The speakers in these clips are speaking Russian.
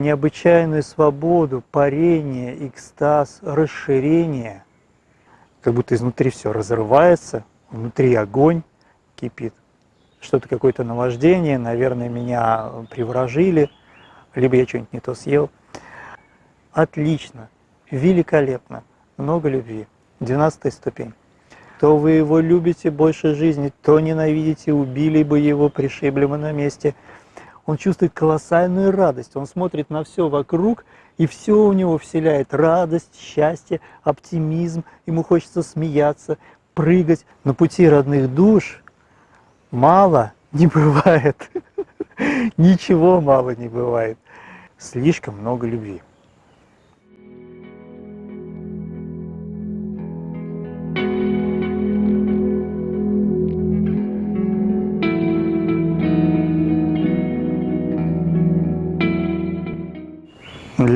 необычайную свободу, парение, экстаз, расширение, как будто изнутри все разрывается, внутри огонь кипит. Что-то какое-то наваждение, наверное, меня приворожили, либо я что-нибудь не то съел. Отлично, великолепно, много любви. Двенадцатая ступень. То вы его любите больше жизни, то ненавидите, убили бы его, пришибли бы на месте. Он чувствует колоссальную радость, он смотрит на все вокруг, и все у него вселяет радость, счастье, оптимизм, ему хочется смеяться, прыгать. На пути родных душ мало не бывает, ничего мало не бывает, слишком много любви.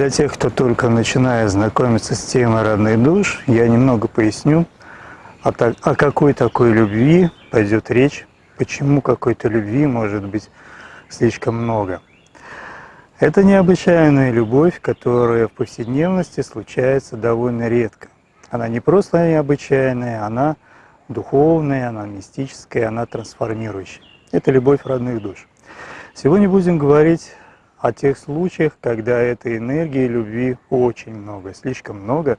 Для тех, кто только начинает знакомиться с темой родных душ, я немного поясню, о, о какой такой любви пойдет речь, почему какой-то любви может быть слишком много. Это необычайная любовь, которая в повседневности случается довольно редко. Она не просто необычайная, она духовная, она мистическая, она трансформирующая. Это любовь родных душ. Сегодня будем говорить о тех случаях, когда этой энергии любви очень много, слишком много,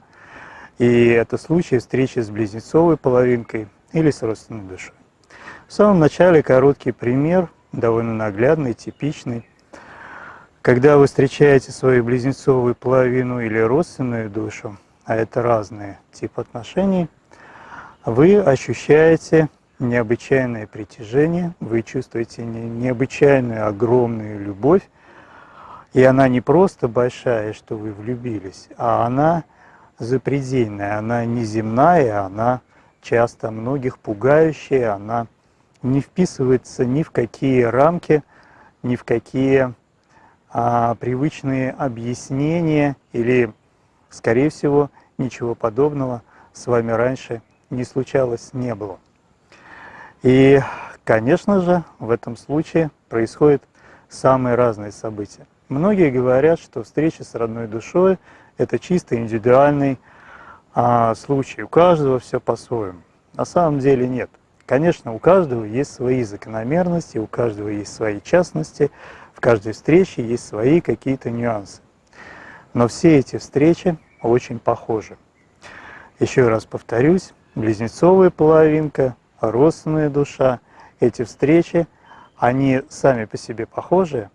и это случаи встречи с близнецовой половинкой или с родственной душой. В самом начале короткий пример, довольно наглядный, типичный. Когда вы встречаете свою близнецовую половину или родственную душу, а это разные типы отношений, вы ощущаете необычайное притяжение, вы чувствуете необычайную огромную любовь, и она не просто большая, что вы влюбились, а она запредельная, она неземная, она часто многих пугающая, она не вписывается ни в какие рамки, ни в какие а, привычные объяснения или, скорее всего, ничего подобного с вами раньше не случалось, не было. И, конечно же, в этом случае происходят самые разные события. Многие говорят, что встреча с родной душой – это чисто индивидуальный а, случай. У каждого все по-своему. На самом деле нет. Конечно, у каждого есть свои закономерности, у каждого есть свои частности, в каждой встрече есть свои какие-то нюансы. Но все эти встречи очень похожи. Еще раз повторюсь, близнецовая половинка, родственная душа, эти встречи, они сами по себе похожи,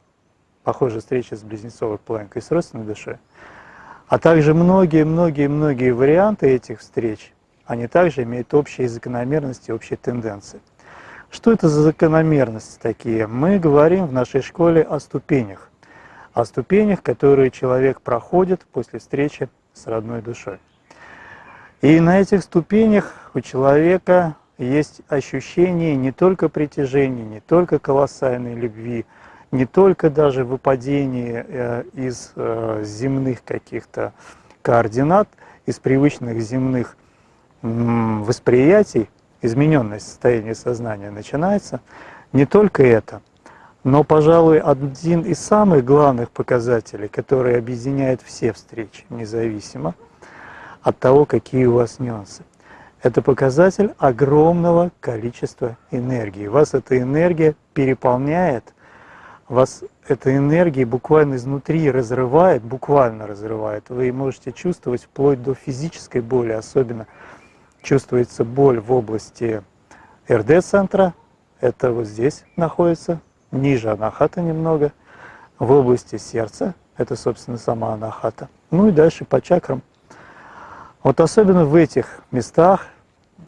похожая встреча с близнецовой половинкой, с родственной душой, а также многие-многие-многие варианты этих встреч, они также имеют общие закономерности, общие тенденции. Что это за закономерности такие? Мы говорим в нашей школе о ступенях, о ступенях, которые человек проходит после встречи с родной душой. И на этих ступенях у человека есть ощущение не только притяжения, не только колоссальной любви, не только даже выпадение э, из э, земных каких-то координат, из привычных земных восприятий, измененное состояние сознания начинается, не только это, но, пожалуй, один из самых главных показателей, который объединяет все встречи, независимо от того, какие у вас нюансы. Это показатель огромного количества энергии. Вас эта энергия переполняет – вас эта энергия буквально изнутри разрывает, буквально разрывает. Вы можете чувствовать вплоть до физической боли, особенно чувствуется боль в области РД-центра, это вот здесь находится, ниже анахата немного, в области сердца, это, собственно, сама анахата, ну и дальше по чакрам. Вот особенно в этих местах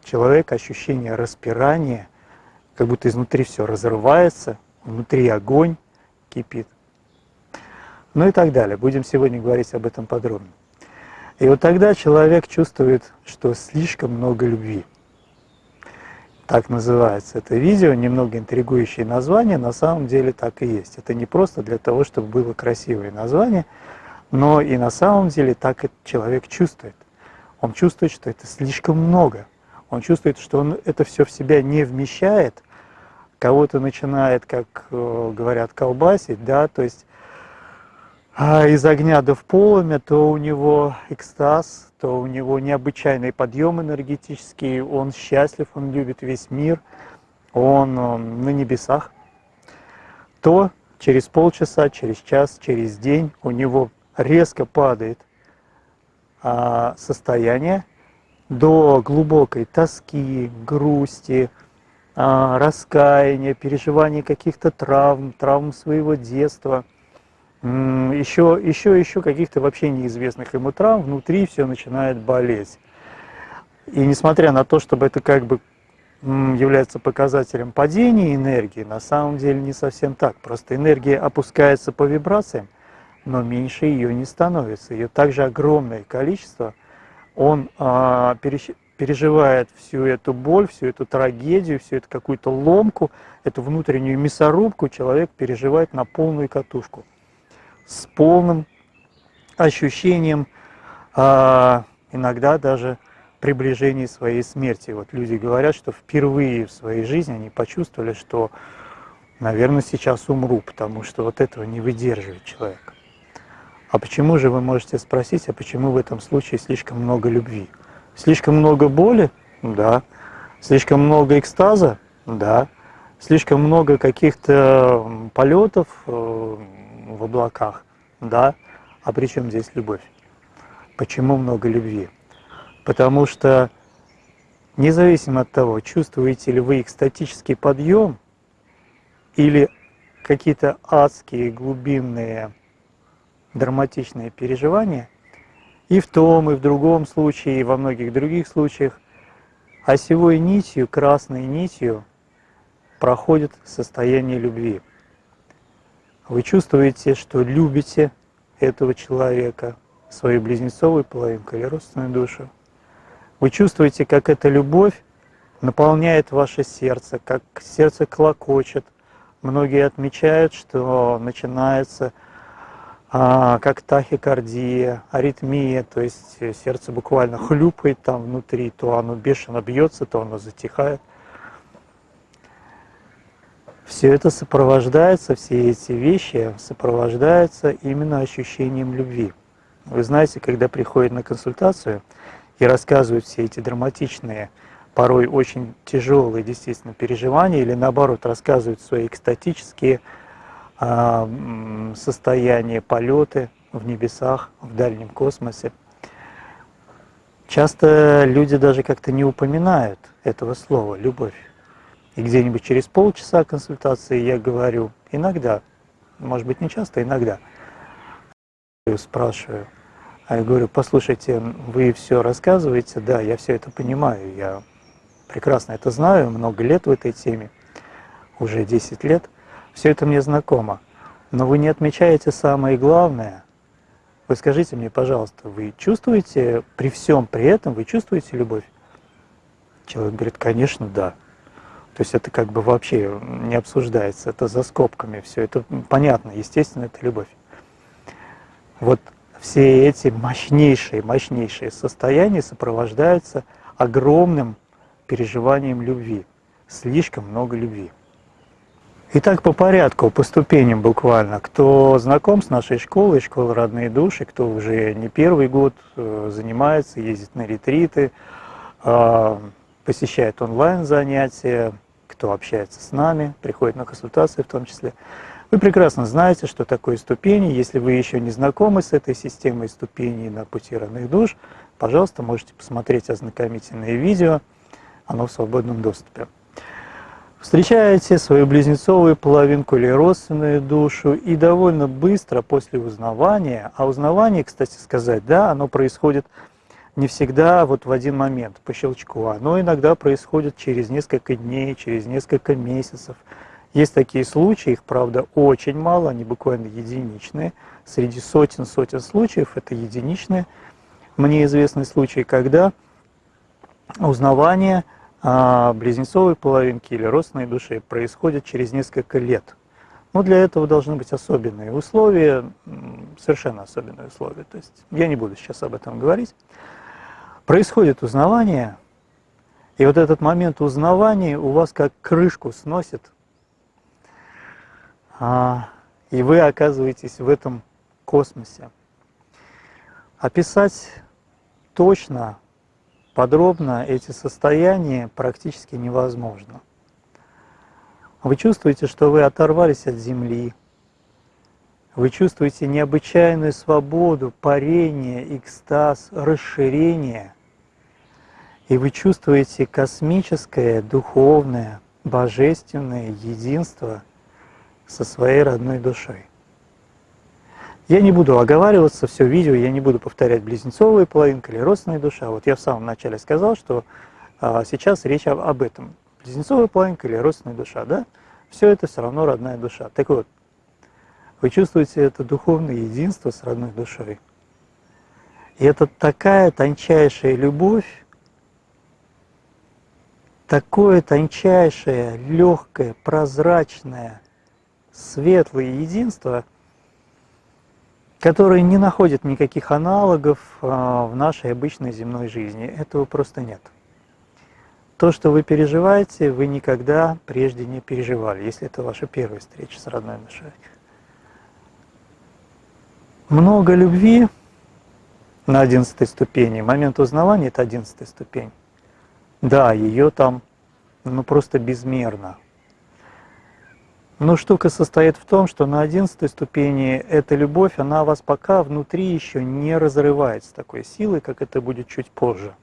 человек ощущение распирания, как будто изнутри все разрывается, внутри огонь, кипит. Ну и так далее. Будем сегодня говорить об этом подробно. И вот тогда человек чувствует, что слишком много любви. Так называется это видео, немного интригующее название, на самом деле так и есть. Это не просто для того, чтобы было красивое название, но и на самом деле так человек чувствует. Он чувствует, что это слишком много. Он чувствует, что он это все в себя не вмещает – кого-то начинает, как э, говорят, колбасить, да, то есть а из огня до в то у него экстаз, то у него необычайный подъем энергетический, он счастлив, он любит весь мир, он э, на небесах, то через полчаса, через час, через день у него резко падает а, состояние до глубокой тоски, грусти, раскаяния, переживания каких-то травм, травм своего детства, еще, еще, еще каких-то вообще неизвестных ему травм, внутри все начинает болеть. И несмотря на то, чтобы это как бы является показателем падения энергии, на самом деле не совсем так. Просто энергия опускается по вибрациям, но меньше ее не становится. Ее также огромное количество. Он а, переживает всю эту боль, всю эту трагедию, всю эту какую-то ломку, эту внутреннюю мясорубку человек переживает на полную катушку. С полным ощущением, а, иногда даже приближении своей смерти. Вот люди говорят, что впервые в своей жизни они почувствовали, что, наверное, сейчас умру, потому что вот этого не выдерживает человек. А почему же, вы можете спросить, а почему в этом случае слишком много любви? Слишком много боли? Да. Слишком много экстаза? Да. Слишком много каких-то полетов э, в облаках? Да. А при чем здесь любовь? Почему много любви? Потому что независимо от того, чувствуете ли вы экстатический подъем или какие-то адские глубинные драматичные переживания, и в том, и в другом случае, и во многих других случаях, осевой нитью, красной нитью проходит состояние любви. Вы чувствуете, что любите этого человека, свою близнецовую половинку или родственную душу. Вы чувствуете, как эта любовь наполняет ваше сердце, как сердце клокочет. Многие отмечают, что начинается а, как тахикардия, аритмия, то есть сердце буквально хлюпает там внутри, то оно бешено бьется, то оно затихает. Все это сопровождается, все эти вещи сопровождаются именно ощущением любви. Вы знаете, когда приходит на консультацию, и рассказывают все эти драматичные, порой очень тяжелые действительно переживания, или наоборот рассказывают свои экстатические а, состояния, полеты в небесах, в дальнем космосе. Часто люди даже как-то не упоминают этого слова «любовь». И где-нибудь через полчаса консультации я говорю, иногда, может быть не часто, иногда, спрашиваю, а я говорю, послушайте, вы все рассказываете, да, я все это понимаю, я прекрасно это знаю, много лет в этой теме, уже 10 лет, все это мне знакомо. Но вы не отмечаете самое главное. Вы скажите мне, пожалуйста, вы чувствуете при всем при этом, вы чувствуете любовь? Человек говорит, конечно, да. То есть это как бы вообще не обсуждается, это за скобками все, это понятно, естественно, это любовь. Вот все эти мощнейшие, мощнейшие состояния сопровождаются огромным переживанием любви. Слишком много любви. Итак, по порядку, по ступеням буквально. Кто знаком с нашей школой, школой «Родные души», кто уже не первый год э, занимается, ездит на ретриты, э, посещает онлайн-занятия, кто общается с нами, приходит на консультации в том числе – вы прекрасно знаете, что такое ступени. Если вы еще не знакомы с этой системой ступеней на пути родных душ, пожалуйста, можете посмотреть ознакомительное видео, оно в свободном доступе. Встречаете свою близнецовую половинку или родственную душу, и довольно быстро после узнавания, а узнавание, кстати сказать, да, оно происходит не всегда вот в один момент, по щелчку, оно иногда происходит через несколько дней, через несколько месяцев, есть такие случаи, их, правда, очень мало, они буквально единичные. Среди сотен-сотен случаев это единичные. Мне известны случаи, когда узнавание а, близнецовой половинки или родственной души происходит через несколько лет. Но для этого должны быть особенные условия, совершенно особенные условия. То есть я не буду сейчас об этом говорить. Происходит узнавание, и вот этот момент узнавания у вас как крышку сносит а, и вы оказываетесь в этом космосе. Описать точно, подробно эти состояния практически невозможно. Вы чувствуете, что вы оторвались от Земли, вы чувствуете необычайную свободу, парение, экстаз, расширение, и вы чувствуете космическое, духовное, божественное единство со своей родной душой. Я не буду оговариваться, все видео, я не буду повторять близнецовая половинка или родственная душа. Вот я в самом начале сказал, что а, сейчас речь об, об этом. Близнецовая половинка или родственная душа, да? Все это все равно родная душа. Так вот, вы чувствуете это духовное единство с родной душой. И это такая тончайшая любовь, такое тончайшее, легкое, прозрачное, светлое единство – которые не находят никаких аналогов а, в нашей обычной земной жизни. Этого просто нет. То, что вы переживаете, вы никогда прежде не переживали, если это ваша первая встреча с родной душой. Много любви на одиннадцатой ступени. Момент узнавания – это одиннадцатая ступень. Да, ее там ну, просто безмерно. Но штука состоит в том, что на одиннадцатой ступени эта любовь, она вас пока внутри еще не разрывает с такой силой, как это будет чуть позже.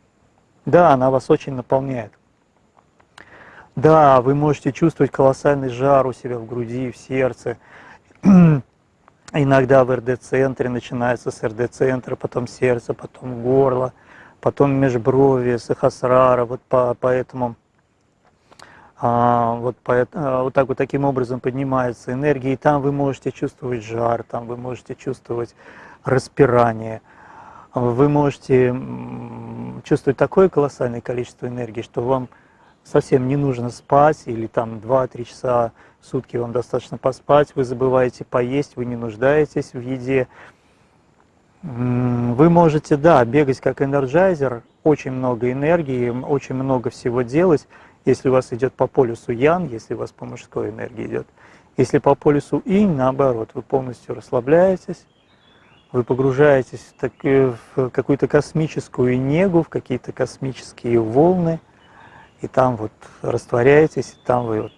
Да, она вас очень наполняет. Да, вы можете чувствовать колоссальный жар у себя в груди, в сердце. Иногда в РД-центре начинается с РД-центра, потом сердце, потом горло, потом межброви, сахасрара, вот по, поэтому а, вот, по, а, вот так вот таким образом поднимается энергия, и там вы можете чувствовать жар, там вы можете чувствовать распирание, вы можете чувствовать такое колоссальное количество энергии, что вам совсем не нужно спать, или там 2-3 часа в сутки вам достаточно поспать, вы забываете поесть, вы не нуждаетесь в еде. Вы можете, да, бегать как энерджайзер, очень много энергии, очень много всего делать, если у вас идет по полюсу Ян, если у вас по мужской энергии идет. Если по полюсу Инь, наоборот, вы полностью расслабляетесь, вы погружаетесь в, так, в какую-то космическую негу, в какие-то космические волны, и там вот растворяетесь, и там вы вот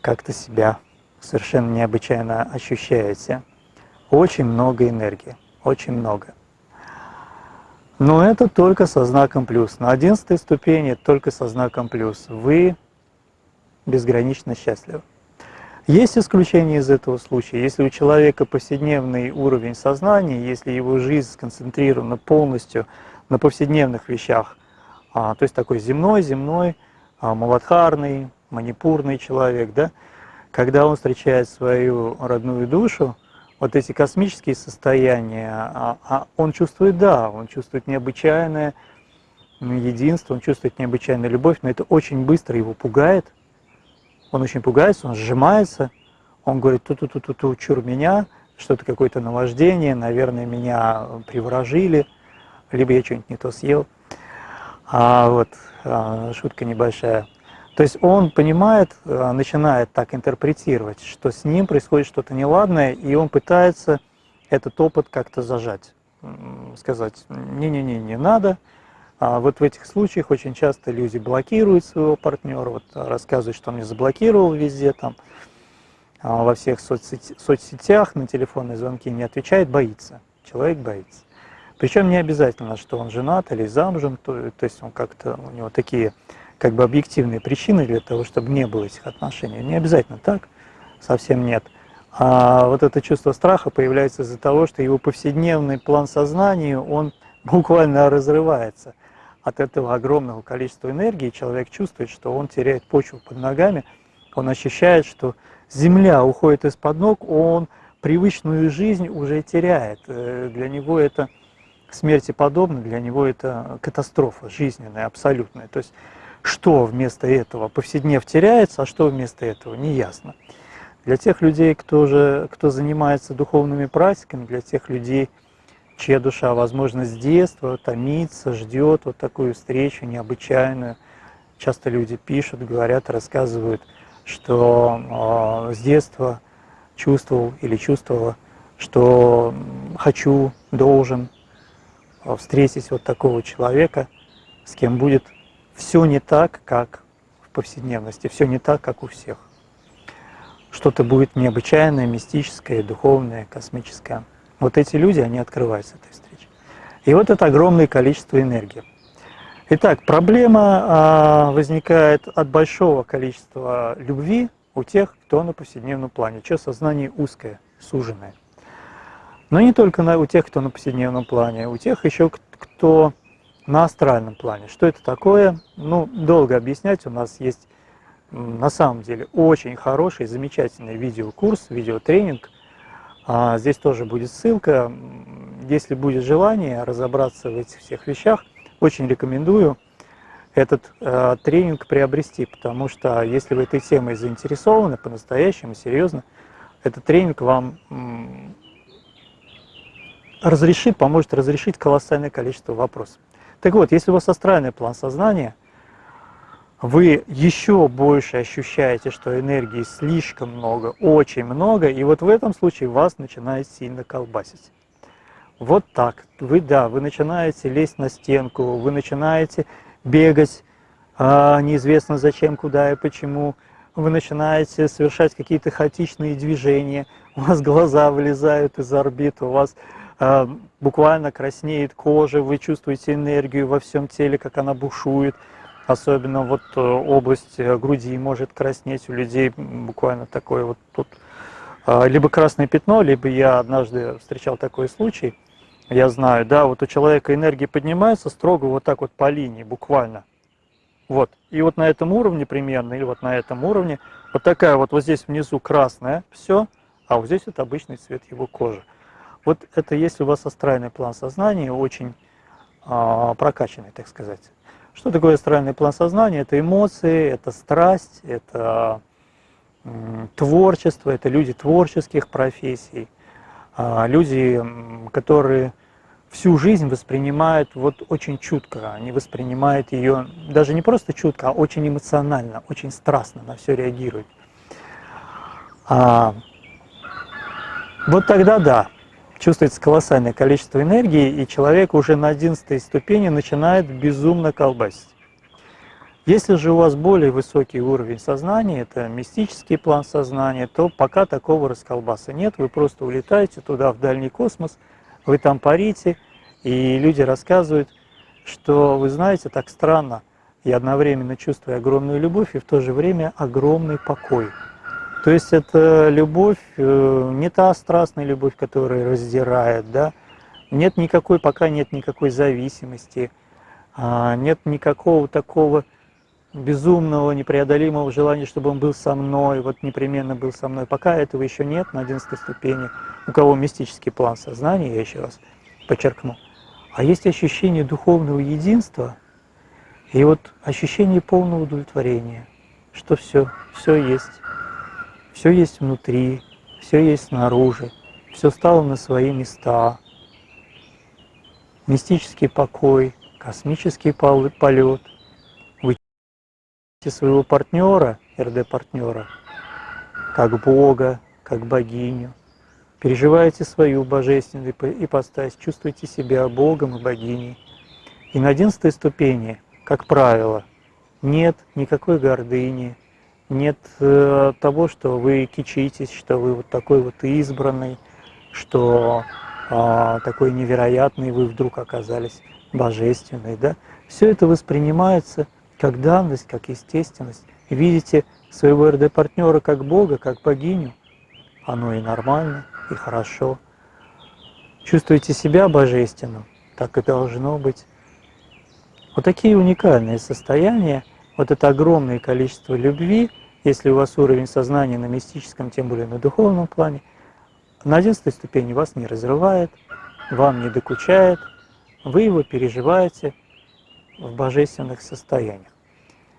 как-то себя совершенно необычайно ощущаете. Очень много энергии, очень много. Но это только со знаком плюс. На одиннадцатой ступени только со знаком плюс. Вы безгранично счастливы. Есть исключение из этого случая. Если у человека повседневный уровень сознания, если его жизнь сконцентрирована полностью на повседневных вещах, а, то есть такой земной, земной, а, маладхарный, манипурный человек, да, когда он встречает свою родную душу, вот эти космические состояния, а, а он чувствует, да, он чувствует необычайное единство, он чувствует необычайную любовь, но это очень быстро его пугает. Он очень пугается, он сжимается, он говорит, ту-ту-ту-ту-ту, чур меня, что-то какое-то наваждение, наверное, меня приворожили, либо я что-нибудь не то съел. А вот а, шутка небольшая. То есть он понимает, э, начинает так интерпретировать, что с ним происходит что-то неладное, и он пытается этот опыт как-то зажать, сказать, не-не-не, не надо. А вот в этих случаях очень часто люди блокируют своего партнера, вот рассказывают, что он меня заблокировал везде, там, а во всех соцсетях, на телефонные звонки не отвечает, боится. Человек боится. Причем не обязательно, что он женат или замужем, то, то есть он как-то, у него такие как бы объективные причины для того, чтобы не было этих отношений. Не обязательно так, совсем нет. А вот это чувство страха появляется из-за того, что его повседневный план сознания, он буквально разрывается от этого огромного количества энергии. Человек чувствует, что он теряет почву под ногами, он ощущает, что земля уходит из-под ног, он привычную жизнь уже теряет. Э, для него это смерти подобно, для него это катастрофа жизненная, абсолютная. То есть что вместо этого повседнев теряется, а что вместо этого, не ясно. Для тех людей, кто, же, кто занимается духовными практиками, для тех людей, чья душа, возможно, с детства томится, ждет вот такую встречу необычайную. Часто люди пишут, говорят, рассказывают, что э, с детства чувствовал или чувствовала что хочу, должен встретить вот такого человека, с кем будет все не так, как в повседневности, все не так, как у всех. Что-то будет необычайное, мистическое, духовное, космическое. Вот эти люди, они открываются этой встречи. И вот это огромное количество энергии. Итак, проблема а, возникает от большого количества любви у тех, кто на повседневном плане, чье сознание узкое, суженное. Но не только на, у тех, кто на повседневном плане, у тех еще, кто на астральном плане. Что это такое? Ну, долго объяснять. У нас есть на самом деле очень хороший, замечательный видеокурс, видеотренинг. А, здесь тоже будет ссылка. Если будет желание разобраться в этих всех вещах – очень рекомендую этот э, тренинг приобрести, потому что если вы этой темой заинтересованы по-настоящему, серьезно, этот тренинг вам разрешит, поможет разрешить колоссальное количество вопросов. Так вот, если у вас астральный план сознания, вы еще больше ощущаете, что энергии слишком много, очень много, и вот в этом случае вас начинает сильно колбасить. Вот так. Вы, да, вы начинаете лезть на стенку, вы начинаете бегать, а, неизвестно зачем, куда и почему. Вы начинаете совершать какие-то хаотичные движения, у вас глаза вылезают из орбит, у вас буквально краснеет кожа, вы чувствуете энергию во всем теле, как она бушует. Особенно вот э, область э, груди может краснеть у людей, буквально такое вот тут а, либо красное пятно, либо я однажды встречал такой случай, я знаю, да, вот у человека энергия поднимается строго вот так вот по линии, буквально. Вот, и вот на этом уровне примерно, или вот на этом уровне, вот такая вот, вот здесь внизу красная, все, а вот здесь вот обычный цвет его кожи. Вот это если у вас астральный план сознания, очень а, прокачанный, так сказать. Что такое астральный план сознания? Это эмоции, это страсть, это творчество, это люди творческих профессий, а, люди, которые всю жизнь воспринимают вот очень чутко, они воспринимают ее даже не просто чутко, а очень эмоционально, очень страстно на все реагируют. А, вот тогда да, чувствуется колоссальное количество энергии, и человек уже на одиннадцатой ступени начинает безумно колбасить. Если же у вас более высокий уровень сознания, это мистический план сознания, то пока такого расколбаса нет, вы просто улетаете туда, в дальний космос, вы там парите, и люди рассказывают, что, вы знаете, так странно, я одновременно чувствую огромную любовь и в то же время огромный покой. То есть это любовь, э, не та страстная любовь, которая раздирает, да, нет никакой, пока нет никакой зависимости, а, нет никакого такого безумного, непреодолимого желания, чтобы он был со мной, вот непременно был со мной. Пока этого еще нет на 11 ступени. У кого мистический план сознания, я еще раз подчеркну. А есть ощущение духовного единства и вот ощущение полного удовлетворения, что все, все есть. Все есть внутри, все есть снаружи, все стало на свои места. Мистический покой, космический полет – своего партнера, РД-партнера, как Бога, как богиню. Переживаете свою божественную ипостась, чувствуете себя Богом и богиней. И на одиннадцатой ступени, как правило, нет никакой гордыни, нет э, того, что вы кичитесь, что вы вот такой вот избранный, что э, такой невероятный вы вдруг оказались божественный. Да? Все это воспринимается как данность, как естественность. видите своего РД-партнера как Бога, как богиню, оно и нормально, и хорошо. Чувствуете себя божественным, так и должно быть. Вот такие уникальные состояния, вот это огромное количество любви, если у вас уровень сознания на мистическом, тем более на духовном плане, на одиннадцатой ступени вас не разрывает, вам не докучает, вы его переживаете – в божественных состояниях.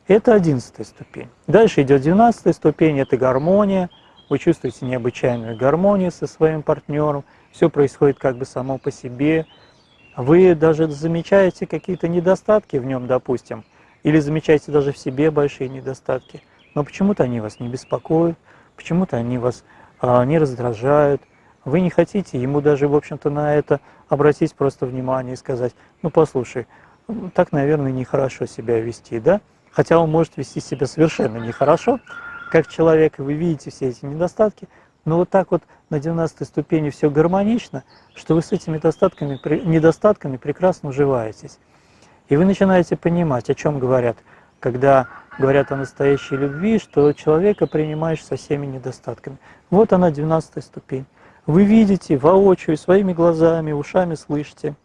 Это одиннадцатая ступень. Дальше идет двенадцатая ступень, это гармония. Вы чувствуете необычайную гармонию со своим партнером. Все происходит как бы само по себе. Вы даже замечаете какие-то недостатки в нем, допустим, или замечаете даже в себе большие недостатки. Но почему-то они вас не беспокоят, почему-то они вас а, не раздражают. Вы не хотите ему даже, в общем-то, на это обратить просто внимание и сказать, ну послушай, так, наверное, нехорошо себя вести, да? Хотя он может вести себя совершенно нехорошо, как человек, и вы видите все эти недостатки, но вот так вот на 12 ступени все гармонично, что вы с этими недостатками, недостатками прекрасно уживаетесь. И вы начинаете понимать, о чем говорят, когда говорят о настоящей любви, что человека принимаешь со всеми недостатками. Вот она, 12 ступень. Вы видите воочию, своими глазами, ушами слышите,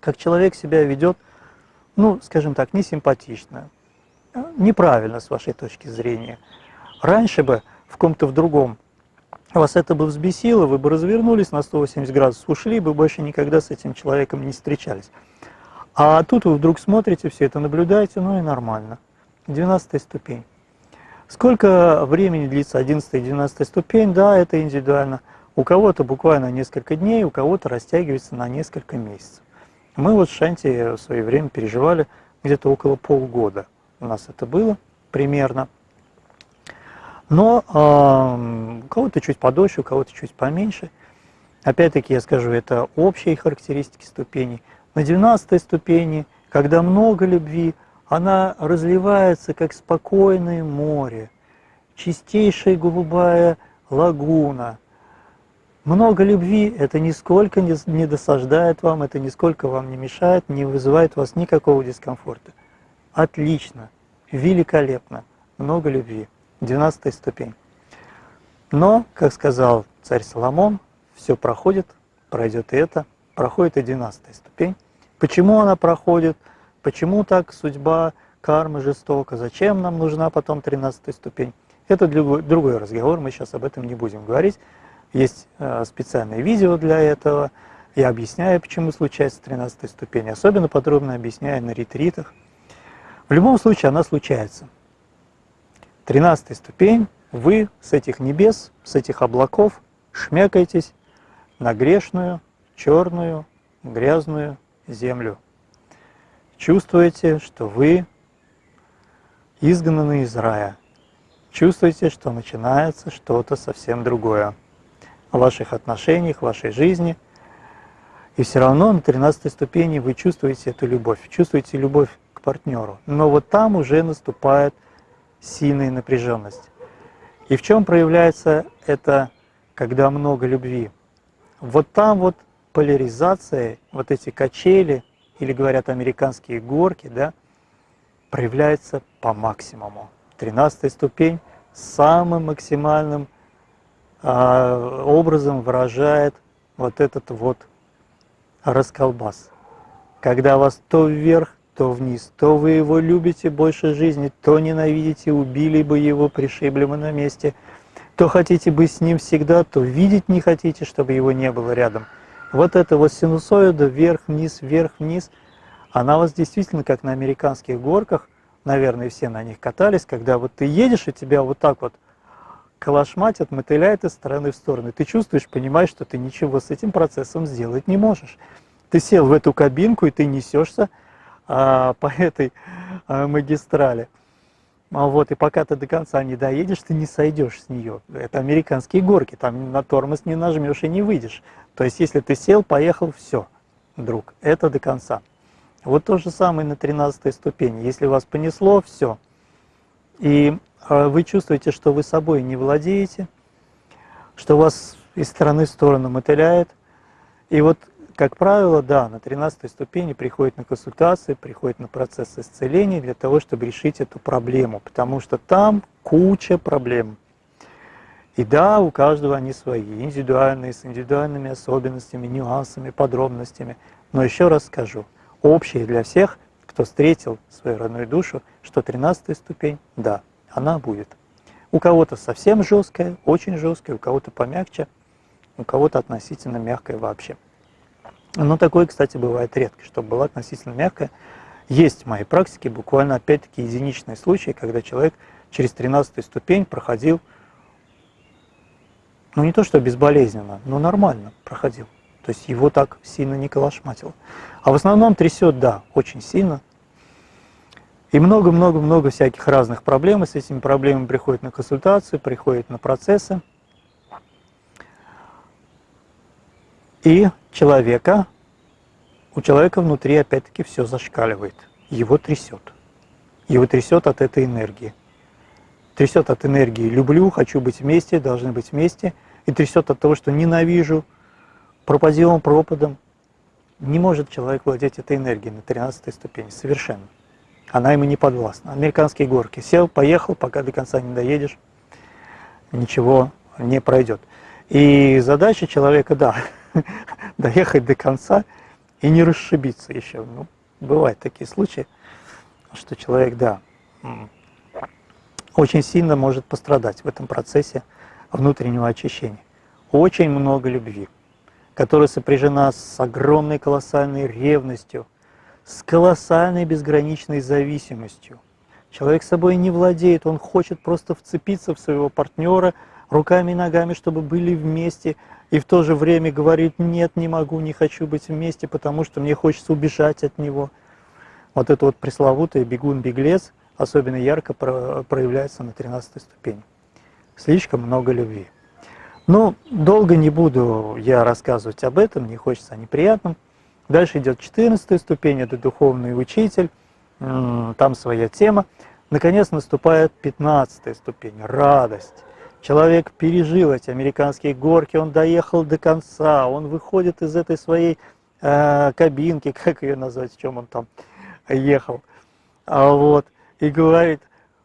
как человек себя ведет, ну, скажем так, несимпатично, неправильно с вашей точки зрения. Раньше бы в ком-то в другом вас это бы взбесило, вы бы развернулись на 180 градусов, ушли бы, больше никогда с этим человеком не встречались. А тут вы вдруг смотрите, все это наблюдаете, ну и нормально. 12 ступень. Сколько времени длится 11 и 12 ступень? Да, это индивидуально. У кого-то буквально несколько дней, у кого-то растягивается на несколько месяцев. Мы вот в Шанти в свое время переживали где-то около полгода. У нас это было примерно. Но э, у кого-то чуть подольше, у кого-то чуть поменьше. Опять-таки я скажу, это общие характеристики ступеней. На 12 ступени, когда много любви, она разливается, как спокойное море, чистейшая голубая лагуна. Много любви – это нисколько не досаждает вам, это нисколько вам не мешает, не вызывает у вас никакого дискомфорта. Отлично, великолепно, много любви. 12 ступень. Но, как сказал царь Соломон, все проходит, пройдет и это, проходит и 12 ступень. Почему она проходит? Почему так судьба, карма жестока? Зачем нам нужна потом 13 ступень? Это другой разговор, мы сейчас об этом не будем говорить. Есть э, специальное видео для этого. Я объясняю, почему случается 13 ступень. Особенно подробно объясняю на ретритах. В любом случае она случается. 13 ступень, вы с этих небес, с этих облаков шмякаетесь на грешную, черную, грязную землю. Чувствуете, что вы изгнаны из рая. Чувствуете, что начинается что-то совсем другое в ваших отношениях, в вашей жизни. И все равно на 13 ступени вы чувствуете эту любовь, чувствуете любовь к партнеру. Но вот там уже наступает сильная напряженность. И в чем проявляется это, когда много любви? Вот там вот поляризация, вот эти качели, или говорят американские горки, да, проявляется по максимуму. Тринадцатая ступень самым максимальным э, образом выражает вот этот вот расколбас. Когда вас то вверх, то вниз. То вы его любите больше жизни, то ненавидите, убили бы его, пришибли бы на месте. То хотите быть с ним всегда, то видеть не хотите, чтобы его не было рядом. Вот эта вот синусоида вверх-вниз, вверх-вниз, она вас действительно, как на американских горках, наверное, все на них катались, когда вот ты едешь, и тебя вот так вот калашматит, мотыляет из стороны в сторону. Ты чувствуешь, понимаешь, что ты ничего с этим процессом сделать не можешь. Ты сел в эту кабинку, и ты несешься, а, по этой а, магистрали. А вот, и пока ты до конца не доедешь, ты не сойдешь с нее. Это американские горки, там на тормоз не нажмешь и не выйдешь. То есть, если ты сел, поехал, все, друг, это до конца. Вот то же самое на 13 ступени. Если вас понесло, все. И а, вы чувствуете, что вы собой не владеете, что вас из стороны в сторону мотыляет. И вот как правило, да, на 13 ступени приходит на консультации, приходит на процесс исцеления для того, чтобы решить эту проблему, потому что там куча проблем. И да, у каждого они свои, индивидуальные, с индивидуальными особенностями, нюансами, подробностями. Но еще раз скажу, общее для всех, кто встретил свою родную душу, что 13 ступень, да, она будет. У кого-то совсем жесткая, очень жесткая, у кого-то помягче, у кого-то относительно мягкая вообще. Но такое, кстати, бывает редко, чтобы была относительно мягкая. Есть в моей практике буквально опять-таки единичные случаи, когда человек через 13 ступень проходил, ну не то что безболезненно, но нормально проходил. То есть его так сильно не колошматило. А в основном трясет, да, очень сильно. И много-много-много всяких разных проблем. И с этими проблемами приходят на консультацию, приходят на процессы. И человека, у человека внутри опять-таки все зашкаливает, его трясет. Его трясет от этой энергии. Трясет от энергии «люблю», «хочу быть вместе», «должны быть вместе», и трясет от того, что «ненавижу», пропадем пропадом. Не может человек владеть этой энергией на 13 ступени, совершенно. Она ему не подвластна. Американские горки. Сел, поехал, пока до конца не доедешь, ничего не пройдет. И задача человека, да, доехать до конца и не расшибиться еще. Ну, бывают такие случаи, что человек, да, очень сильно может пострадать в этом процессе внутреннего очищения. Очень много любви, которая сопряжена с огромной колоссальной ревностью, с колоссальной безграничной зависимостью. Человек собой не владеет, он хочет просто вцепиться в своего партнера руками и ногами, чтобы были вместе, и в то же время говорит, нет, не могу, не хочу быть вместе, потому что мне хочется убежать от него. Вот это вот пресловутый бегун-беглец особенно ярко проявляется на 13 ступени. Слишком много любви. Но долго не буду я рассказывать об этом, не хочется о неприятном. Дальше идет 14 ступень, это духовный учитель, там своя тема. Наконец наступает 15 ступень, радость. Человек пережил эти американские горки, он доехал до конца, он выходит из этой своей э, кабинки, как ее назвать, в чем он там ехал, а вот, и говорит,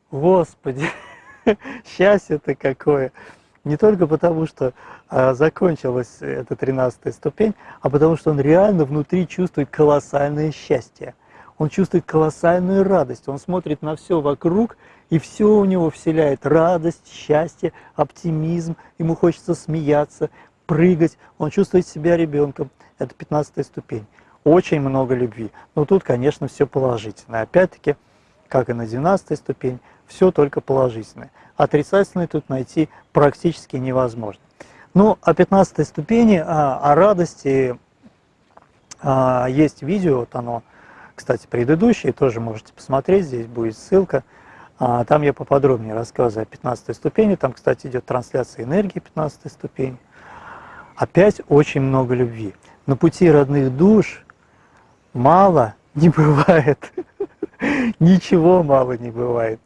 Господи, счастье-то какое! Не только потому, что а, закончилась эта тринадцатая ступень, а потому что он реально внутри чувствует колоссальное счастье. Он чувствует колоссальную радость, он смотрит на все вокруг и все у него вселяет радость, счастье, оптимизм, ему хочется смеяться, прыгать, он чувствует себя ребенком. Это 15 ступень. Очень много любви. Но тут, конечно, все положительное. Опять-таки, как и на 12 ступень, все только положительное. Отрицательное тут найти практически невозможно. Ну, о 15 ступени, о, о радости, а, есть видео, вот оно, кстати, предыдущее, тоже можете посмотреть, здесь будет ссылка. А, там я поподробнее рассказываю о 15 ступени. Там, кстати, идет трансляция энергии 15 ступени. Опять очень много любви. На пути родных душ мало не бывает. Ничего мало не бывает.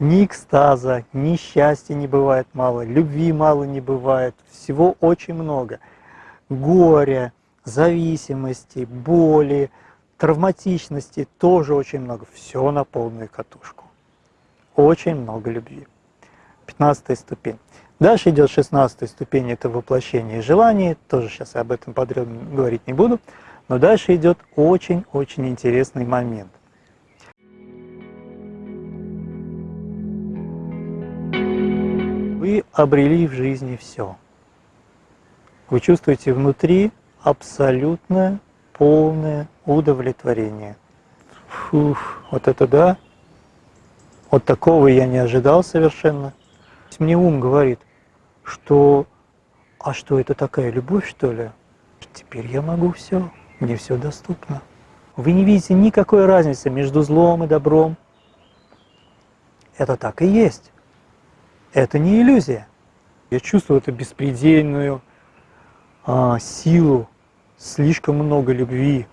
Ни экстаза, ни счастья не бывает мало, любви мало не бывает. Всего очень много. Горя, зависимости, боли, травматичности тоже очень много. Все на полную катушку очень много любви. 15 ступень. Дальше идет 16 ступень, это воплощение желаний, тоже сейчас я об этом подробно говорить не буду, но дальше идет очень-очень интересный момент. Вы обрели в жизни все. Вы чувствуете внутри абсолютное, полное удовлетворение. Фух, вот это да, вот такого я не ожидал совершенно. Мне ум говорит, что а что это такая любовь, что ли? Теперь я могу все, мне все доступно. Вы не видите никакой разницы между злом и добром. Это так и есть. Это не иллюзия. Я чувствую эту беспредельную а, силу, слишком много любви.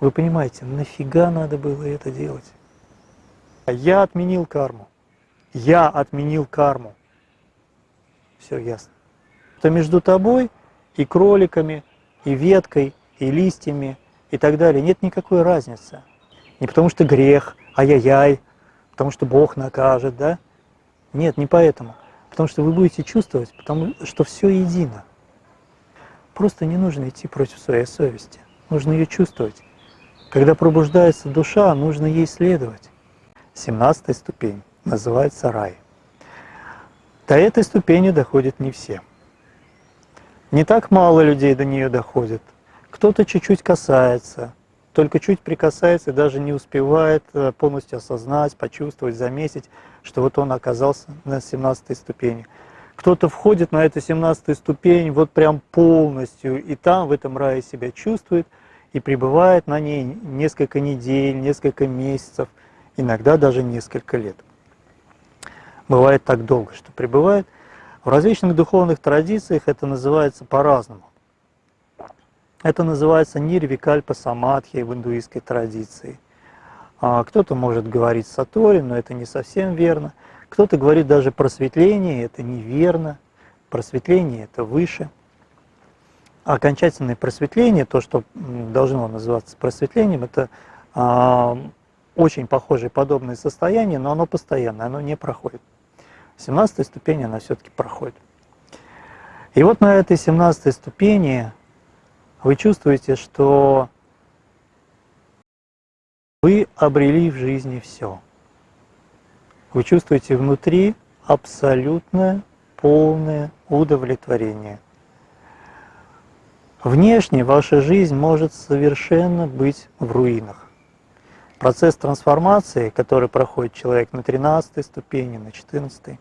Вы понимаете, нафига надо было это делать? Я отменил карму. Я отменил карму. Все ясно. То между тобой и кроликами, и веткой, и листьями, и так далее нет никакой разницы. Не потому что грех, ай-яй-яй, потому что Бог накажет, да? Нет, не поэтому. Потому что вы будете чувствовать, потому что все едино. Просто не нужно идти против своей совести. Нужно ее чувствовать. Когда пробуждается душа, нужно ей следовать. 17 ступень, называется рай. До этой ступени доходят не все. Не так мало людей до нее доходит. Кто-то чуть-чуть касается, только чуть прикасается и даже не успевает э, полностью осознать, почувствовать, заметить, что вот он оказался на 17 ступени. Кто-то входит на эту 17 ступень вот прям полностью, и там в этом рае себя чувствует, и пребывает на ней несколько недель, несколько месяцев – иногда даже несколько лет. Бывает так долго, что пребывает. В различных духовных традициях это называется по-разному. Это называется нирвикальпа самадхи в индуистской традиции. А, кто-то может говорить сатори, но это не совсем верно. Кто-то говорит даже просветление, это неверно. Просветление – это выше. Окончательное просветление, то, что должно называться просветлением, это а, очень похожее подобное состояние, но оно постоянное, оно не проходит. 17 ступень она все-таки проходит. И вот на этой 17 ступени вы чувствуете, что вы обрели в жизни все. Вы чувствуете внутри абсолютное, полное удовлетворение. Внешне ваша жизнь может совершенно быть в руинах. Процесс трансформации, который проходит человек на 13 ступени, на 14,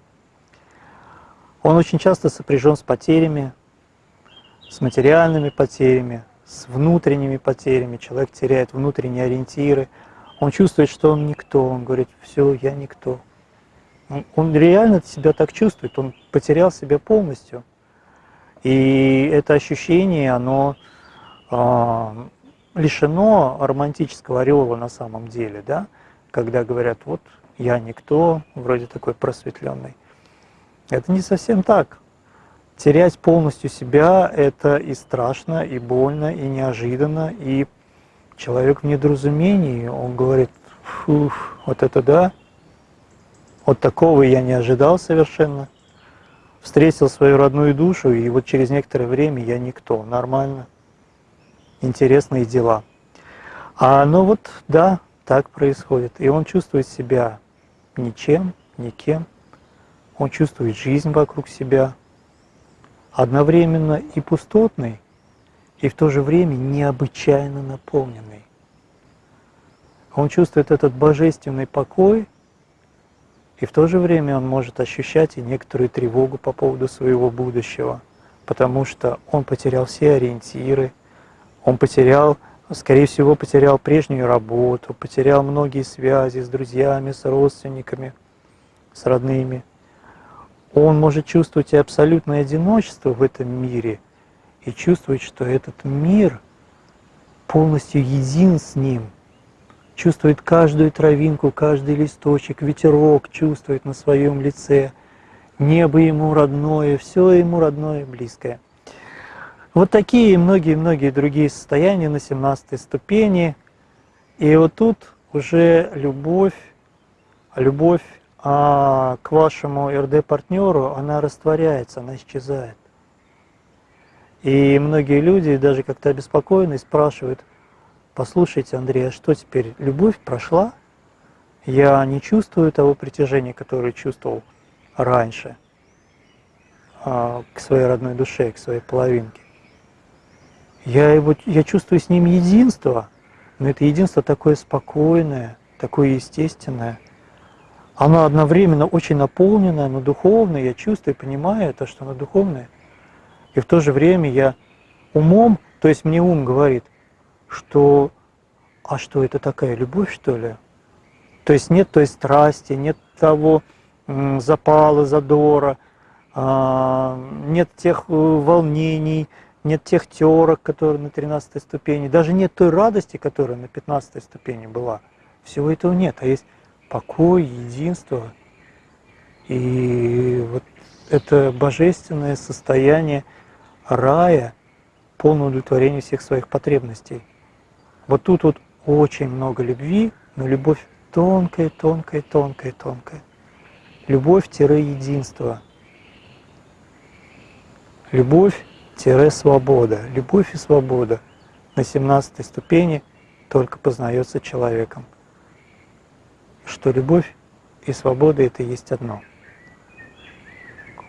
он очень часто сопряжен с потерями, с материальными потерями, с внутренними потерями. Человек теряет внутренние ориентиры. Он чувствует, что он никто. Он говорит, все, я никто. Он, он реально себя так чувствует. Он потерял себя полностью. И это ощущение, оно э, лишено романтического ореола на самом деле, да? когда говорят, вот я никто, вроде такой просветленный. Это не совсем так. Терять полностью себя – это и страшно, и больно, и неожиданно, и человек в недоразумении, он говорит, фух, вот это да, вот такого я не ожидал совершенно. Встретил свою родную душу, и вот через некоторое время я никто, нормально, интересные дела. А ну вот, да, так происходит. И он чувствует себя ничем, никем. Он чувствует жизнь вокруг себя, одновременно и пустотный, и в то же время необычайно наполненный. Он чувствует этот божественный покой, и в то же время он может ощущать и некоторую тревогу по поводу своего будущего, потому что он потерял все ориентиры, он потерял, скорее всего, потерял прежнюю работу, потерял многие связи с друзьями, с родственниками, с родными – он может чувствовать и абсолютное одиночество в этом мире, и чувствовать, что этот мир полностью един с ним, чувствует каждую травинку, каждый листочек, ветерок чувствует на своем лице, небо ему родное, все ему родное и близкое. Вот такие и многие-многие другие состояния на 17 ступени. И вот тут уже любовь, любовь а к вашему РД-партнеру она растворяется, она исчезает. И многие люди даже как-то обеспокоены спрашивают, послушайте, Андрей, а что теперь, любовь прошла? Я не чувствую того притяжения, которое чувствовал раньше а, к своей родной душе, к своей половинке. Я, его, я чувствую с ним единство, но это единство такое спокойное, такое естественное – она одновременно очень наполненная, но духовная, я чувствую и понимаю это, что она духовная. И в то же время я умом, то есть мне ум говорит, что а что это такая любовь, что ли? То есть нет той страсти, нет того запала, задора, а, нет тех э, волнений, нет тех терок, которые на 13 ступени, даже нет той радости, которая на 15 ступени была. Всего этого нет, а есть покой, единство. И вот это божественное состояние рая, полное удовлетворение всех своих потребностей. Вот тут вот очень много любви, но любовь тонкая, тонкая, тонкая, тонкая. Любовь-единство. Любовь-свобода. Любовь и свобода на 17 ступени только познается человеком что любовь и свобода – это есть одно.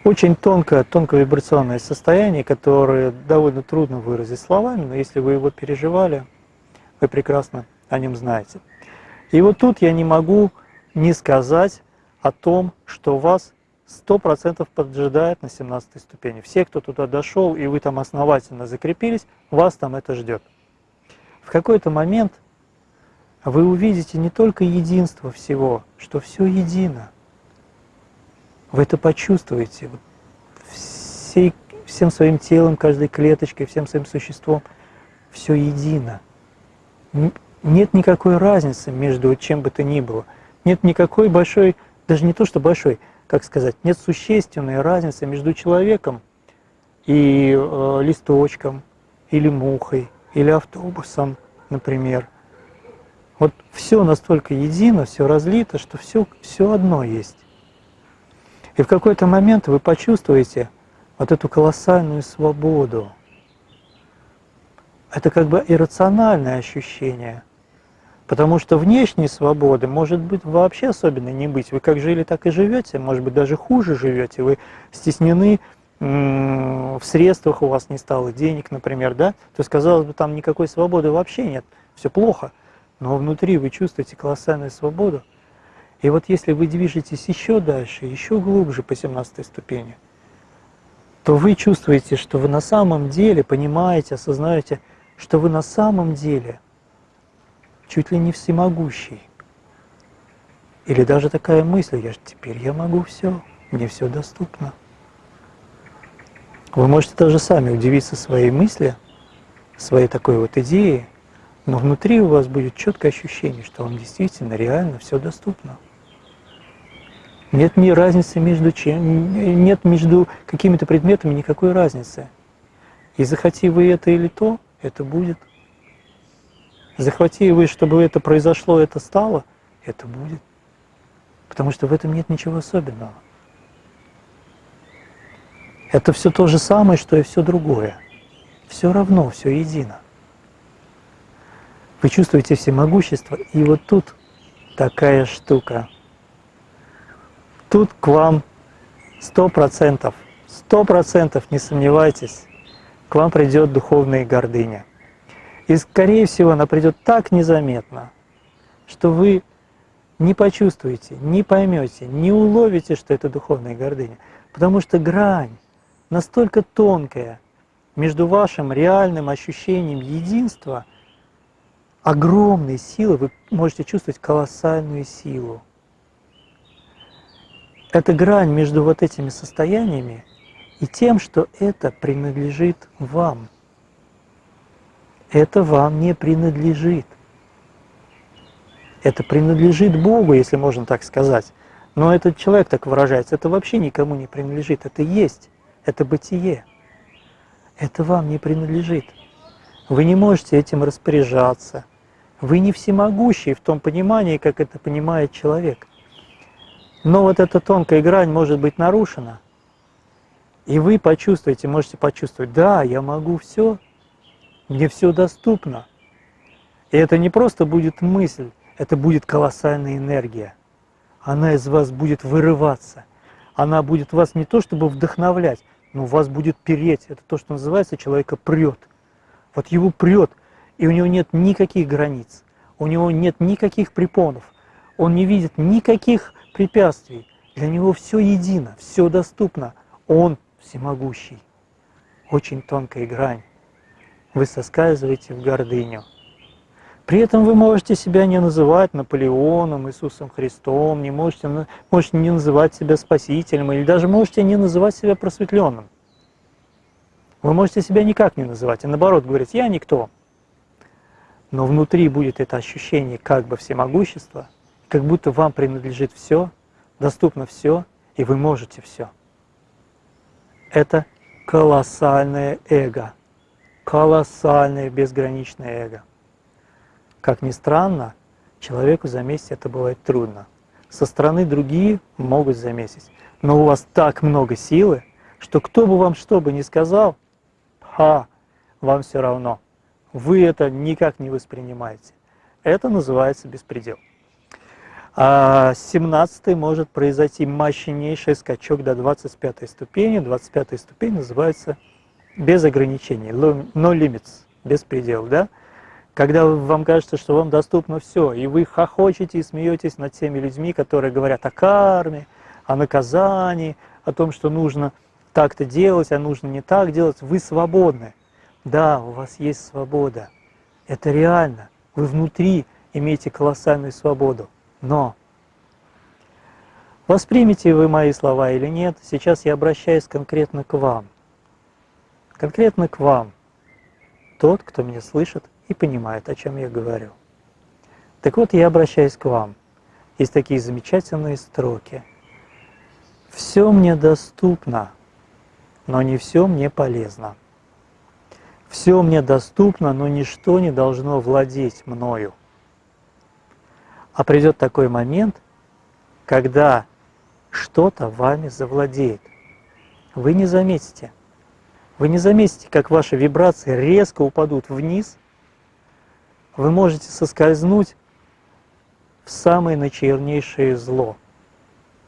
Очень тонкое, тонкое вибрационное состояние, которое довольно трудно выразить словами, но если вы его переживали, вы прекрасно о нем знаете. И вот тут я не могу не сказать о том, что вас 100% поджидает на 17 ступени. Все, кто туда дошел, и вы там основательно закрепились, вас там это ждет. В какой-то момент вы увидите не только единство всего, что все едино. Вы это почувствуете всей, всем своим телом, каждой клеточкой, всем своим существом. все едино. Нет никакой разницы между чем бы то ни было. Нет никакой большой, даже не то что большой, как сказать, нет существенной разницы между человеком и э, листочком, или мухой, или автобусом, например. Вот все настолько едино, все разлито, что все, все одно есть. И в какой-то момент вы почувствуете вот эту колоссальную свободу. Это как бы иррациональное ощущение. Потому что внешней свободы может быть вообще особенно не быть. Вы как жили, так и живете, может быть даже хуже живете. Вы стеснены в средствах, у вас не стало денег, например, да? То есть, казалось бы, там никакой свободы вообще нет, все плохо. Но внутри вы чувствуете колоссальную свободу. И вот если вы движетесь еще дальше, еще глубже по 17 ступени, то вы чувствуете, что вы на самом деле понимаете, осознаете, что вы на самом деле чуть ли не всемогущий. Или даже такая мысль, я же теперь я могу все, мне все доступно. Вы можете даже сами удивиться своей мысли, своей такой вот идеи, но внутри у вас будет четкое ощущение, что вам действительно реально все доступно. Нет ни разницы между чем, нет между какими-то предметами никакой разницы. И захоти вы это или то, это будет. Захвати вы, чтобы это произошло, это стало, это будет. Потому что в этом нет ничего особенного. Это все то же самое, что и все другое. Все равно, все едино. Вы чувствуете всемогущество, и вот тут такая штука – тут к вам сто процентов, сто процентов, не сомневайтесь, к вам придет духовная гордыня. И, скорее всего, она придет так незаметно, что вы не почувствуете, не поймете, не уловите, что это духовная гордыня. Потому что грань настолько тонкая между вашим реальным ощущением единства, огромной силы, вы можете чувствовать колоссальную силу это грань между вот этими состояниями и тем, что это принадлежит вам. Это вам не принадлежит. Это принадлежит Богу, если можно так сказать. Но этот человек так выражается, это вообще никому не принадлежит. Это есть, это бытие. Это вам не принадлежит. Вы не можете этим распоряжаться. Вы не всемогущий в том понимании, как это понимает человек. Но вот эта тонкая грань может быть нарушена. И вы почувствуете, можете почувствовать, да, я могу все, мне все доступно. И это не просто будет мысль, это будет колоссальная энергия. Она из вас будет вырываться. Она будет вас не то чтобы вдохновлять, но вас будет переть. Это то, что называется, человека прет. Вот его прет, и у него нет никаких границ, у него нет никаких препонов, он не видит никаких препятствий. Для него все едино, все доступно. Он всемогущий. Очень тонкая грань. Вы соскальзываете в гордыню. При этом вы можете себя не называть Наполеоном, Иисусом Христом, не можете, можете не называть себя Спасителем, или даже можете не называть себя просветленным. Вы можете себя никак не называть, и наоборот говорить «я никто». Но внутри будет это ощущение как бы всемогущества, как будто вам принадлежит все, доступно все, и вы можете все. Это колоссальное эго, колоссальное безграничное эго. Как ни странно, человеку заметить это бывает трудно. Со стороны другие могут заметить, но у вас так много силы, что кто бы вам что бы ни сказал, ха, вам все равно. Вы это никак не воспринимаете. Это называется беспредел. А с 17 может произойти мощнейший скачок до 25 ступени. 25 ступень называется без ограничений, no limits, без предел, да? Когда вам кажется, что вам доступно все, и вы хохочете и смеетесь над теми людьми, которые говорят о карме, о наказании, о том, что нужно так-то делать, а нужно не так делать, вы свободны. Да, у вас есть свобода. Это реально. Вы внутри имеете колоссальную свободу. Но воспримите вы мои слова или нет, сейчас я обращаюсь конкретно к вам. Конкретно к вам. тот, кто меня слышит и понимает, о чем я говорю. Так вот, я обращаюсь к вам. Есть такие замечательные строки. «Все мне доступно, но не все мне полезно. Все мне доступно, но ничто не должно владеть мною. А придет такой момент, когда что-то вами завладеет. Вы не заметите. Вы не заметите, как ваши вибрации резко упадут вниз. Вы можете соскользнуть в самое начернейшее зло.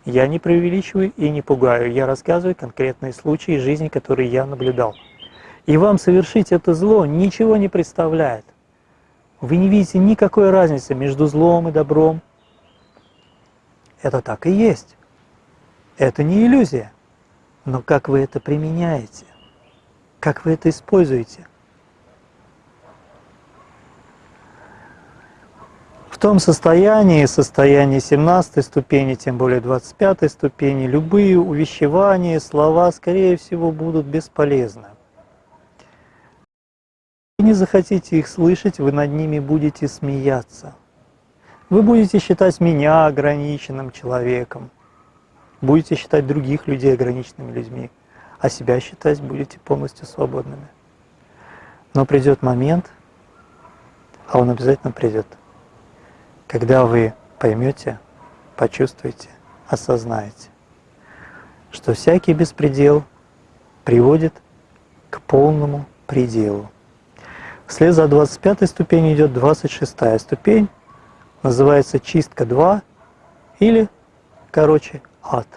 Я не преувеличиваю и не пугаю, я рассказываю конкретные случаи жизни, которые я наблюдал. И вам совершить это зло ничего не представляет. Вы не видите никакой разницы между злом и добром. Это так и есть. Это не иллюзия. Но как вы это применяете? Как вы это используете? В том состоянии, состоянии 17 ступени, тем более 25 ступени, любые увещевания, слова, скорее всего, будут бесполезны. Не захотите их слышать, вы над ними будете смеяться. Вы будете считать меня ограниченным человеком, будете считать других людей ограниченными людьми, а себя считать будете полностью свободными. Но придет момент, а он обязательно придет – когда вы поймете, почувствуете, осознаете, что всякий беспредел приводит к полному пределу. Вслед за 25 ступенью идет 26 ступень, называется чистка 2 или, короче, ад.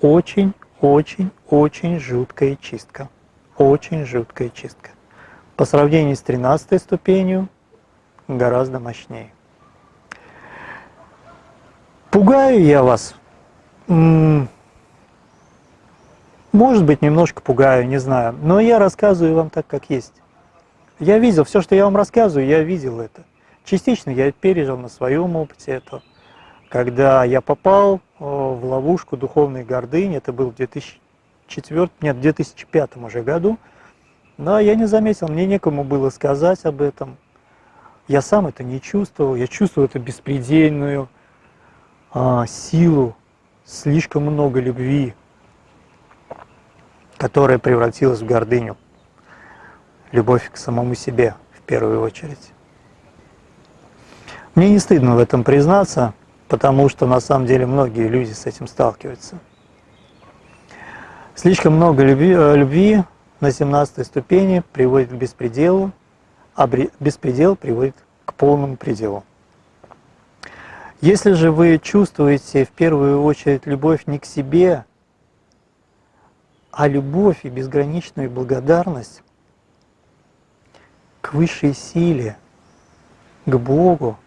Очень-очень-очень жуткая чистка. Очень жуткая чистка. По сравнению с 13 ступенью гораздо мощнее. Пугаю я вас? Может быть, немножко пугаю, не знаю. Но я рассказываю вам так, как есть. Я видел, все, что я вам рассказываю, я видел это. Частично я пережил на своем опыте это. Когда я попал в ловушку духовной гордыни, это был в 2004, нет, в 2005 уже году, но я не заметил, мне некому было сказать об этом. Я сам это не чувствовал, я чувствовал это беспредельную, а, силу, слишком много любви, которая превратилась в гордыню, любовь к самому себе в первую очередь. Мне не стыдно в этом признаться, потому что на самом деле многие люди с этим сталкиваются. Слишком много любви, э, любви на 17 ступени приводит к беспределу, а беспредел приводит к полному пределу. Если же вы чувствуете в первую очередь любовь не к себе, а любовь и безграничную благодарность к высшей силе, к Богу,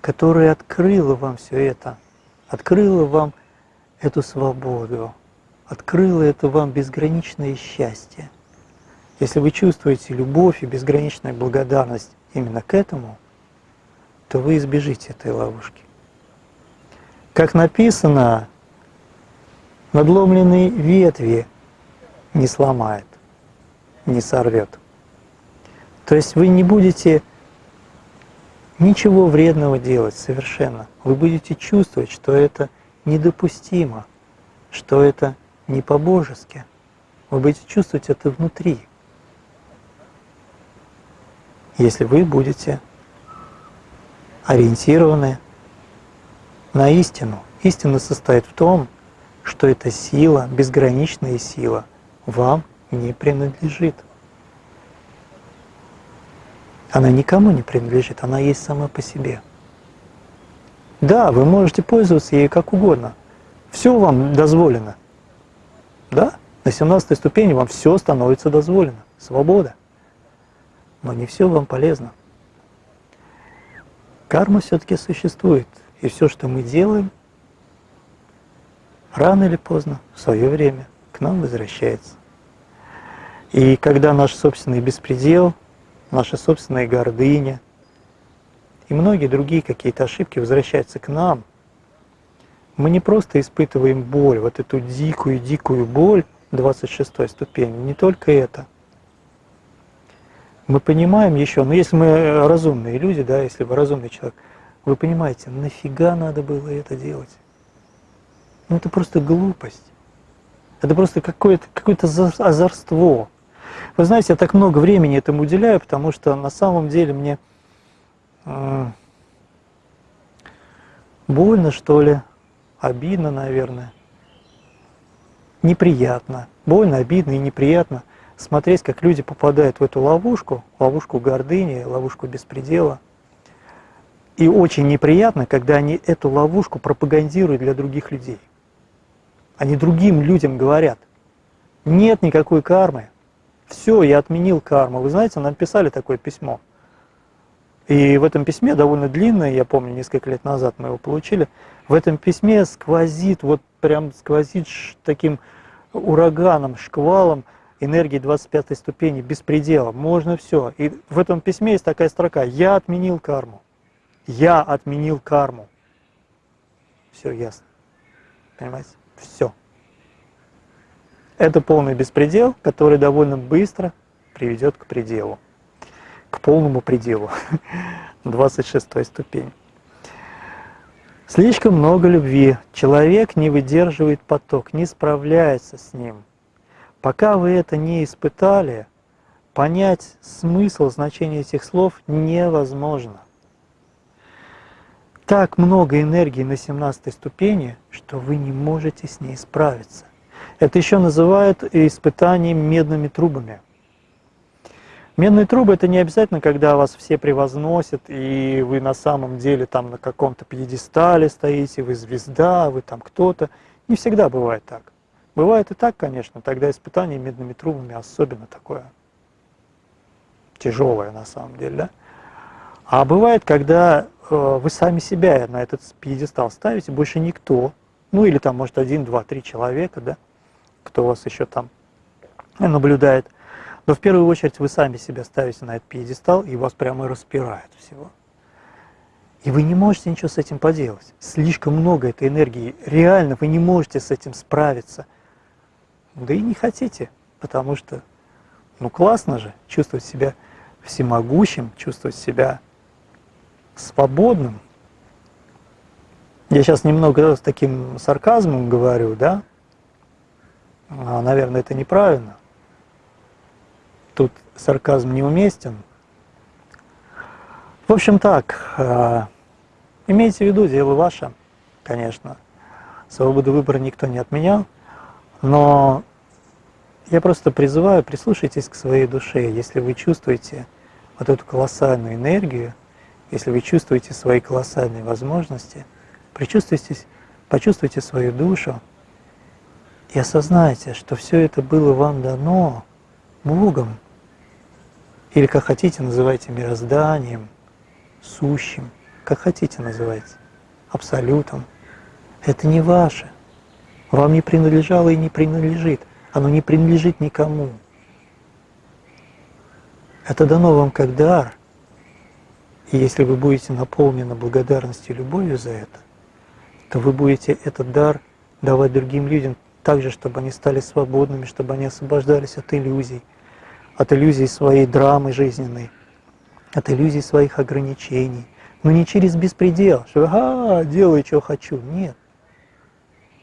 которая открыла вам все это, открыла вам эту свободу, открыла это вам безграничное счастье. Если вы чувствуете любовь и безграничную благодарность именно к этому, то вы избежите этой ловушки. Как написано, надломленные ветви не сломает, не сорвет. То есть вы не будете ничего вредного делать совершенно. Вы будете чувствовать, что это недопустимо, что это не по-божески. Вы будете чувствовать это внутри. Если вы будете ориентированы на истину. Истина состоит в том, что эта сила, безграничная сила, вам не принадлежит. Она никому не принадлежит, она есть сама по себе. Да, вы можете пользоваться ей как угодно. Все вам дозволено. Да, на 17 ступени вам все становится дозволено. Свобода. Но не все вам полезно. Карма все-таки существует. И все, что мы делаем, рано или поздно, в свое время, к нам возвращается. И когда наш собственный беспредел, наша собственная гордыня и многие другие какие-то ошибки возвращаются к нам, мы не просто испытываем боль, вот эту дикую-дикую боль 26 ступени, не только это. мы понимаем еще, но если мы разумные люди, да, если вы разумный человек, вы понимаете, нафига надо было это делать? Ну это просто глупость. Это просто какое-то какое, -то, озорство. Вы знаете, я так много времени этому уделяю, потому что на самом деле мне э, больно, что ли, обидно, наверное, неприятно. Больно, обидно и неприятно смотреть, как люди попадают в эту ловушку, ловушку гордыни, ловушку беспредела. И очень неприятно, когда они эту ловушку пропагандируют для других людей. Они другим людям говорят, нет никакой кармы, все, я отменил карму. Вы знаете, нам писали такое письмо. И в этом письме, довольно длинное, я помню, несколько лет назад мы его получили, в этом письме сквозит, вот прям сквозит таким ураганом, шквалом энергии 25 ступени, беспредела. Можно все. И в этом письме есть такая строка «Я отменил карму». Я отменил карму. Все ясно. Понимаете? Все. Это полный беспредел, который довольно быстро приведет к пределу, к полному пределу, 26 ступень. Слишком много любви. Человек не выдерживает поток, не справляется с ним. Пока вы это не испытали, понять смысл, значение этих слов невозможно так много энергии на 17 ступени, что вы не можете с ней справиться. Это еще называют испытанием медными трубами. Медные трубы это не обязательно, когда вас все превозносят, и вы на самом деле там на каком-то пьедестале стоите, вы звезда, вы там кто-то. Не всегда бывает так. Бывает и так, конечно, тогда испытание медными трубами особенно такое тяжелое на самом деле. Да? А бывает, когда Э, вы сами себя на этот пьедестал ставите, больше никто, ну или там может один, два, три человека, да, кто вас еще там наблюдает. Но в первую очередь вы сами себя ставите на этот пьедестал, и вас прямо распирает всего. И вы не можете ничего с этим поделать. Слишком много этой энергии. Реально вы не можете с этим справиться. Да и не хотите, потому что, ну классно же чувствовать себя всемогущим, чувствовать себя свободным. Я сейчас немного с таким сарказмом говорю, да? А, наверное, это неправильно. Тут сарказм неуместен. В общем так, э, имейте в виду, дело ваше, конечно. Свободу выбора никто не отменял, но я просто призываю, прислушайтесь к своей душе. Если вы чувствуете вот эту колоссальную энергию, если вы чувствуете свои колоссальные возможности, причувствуйтесь, почувствуйте свою душу и осознайте, что все это было вам дано Богом, или как хотите называйте мирозданием, сущим, как хотите называйте, абсолютом. Это не ваше. Вам не принадлежало и не принадлежит. Оно не принадлежит никому. Это дано вам как дар – и если вы будете наполнены благодарностью и любовью за это, то вы будете этот дар давать другим людям так же, чтобы они стали свободными, чтобы они освобождались от иллюзий, от иллюзий своей драмы жизненной, от иллюзий своих ограничений. Но не через беспредел, что «ага, делаю, что хочу». Нет.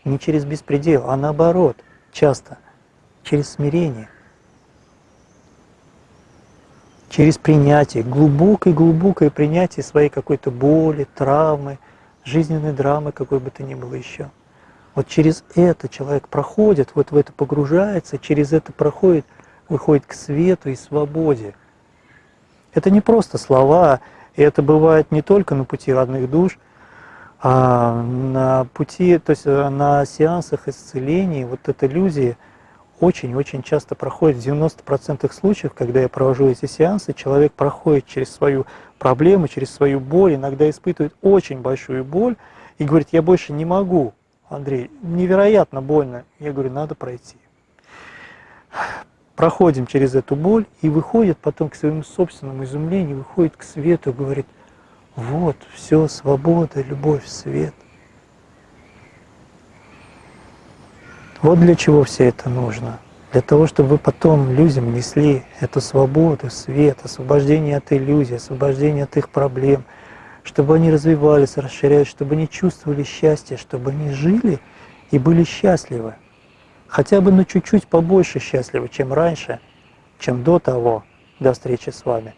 Не через беспредел, а наоборот, часто через смирение через принятие, глубокое-глубокое принятие своей какой-то боли, травмы, жизненной драмы, какой бы то ни было еще. Вот через это человек проходит, вот в это погружается, через это проходит, выходит к свету и свободе. Это не просто слова, и это бывает не только на пути родных душ, а на пути, то есть э, на сеансах исцеления, вот эта иллюзия – очень-очень часто проходит, в 90% случаев, когда я провожу эти сеансы, человек проходит через свою проблему, через свою боль, иногда испытывает очень большую боль и говорит, я больше не могу, Андрей, невероятно больно. Я говорю, надо пройти. Проходим через эту боль и выходит потом к своему собственному изумлению, выходит к свету говорит, вот, все, свобода, любовь, свет. Вот для чего все это нужно. для того, чтобы вы потом людям несли эту свободу, свет, освобождение от иллюзий, освобождение от их проблем, чтобы они развивались, расширялись, чтобы они чувствовали счастье, чтобы они жили и были счастливы. Хотя бы на чуть-чуть побольше счастливы, чем раньше, чем до того, до встречи с вами.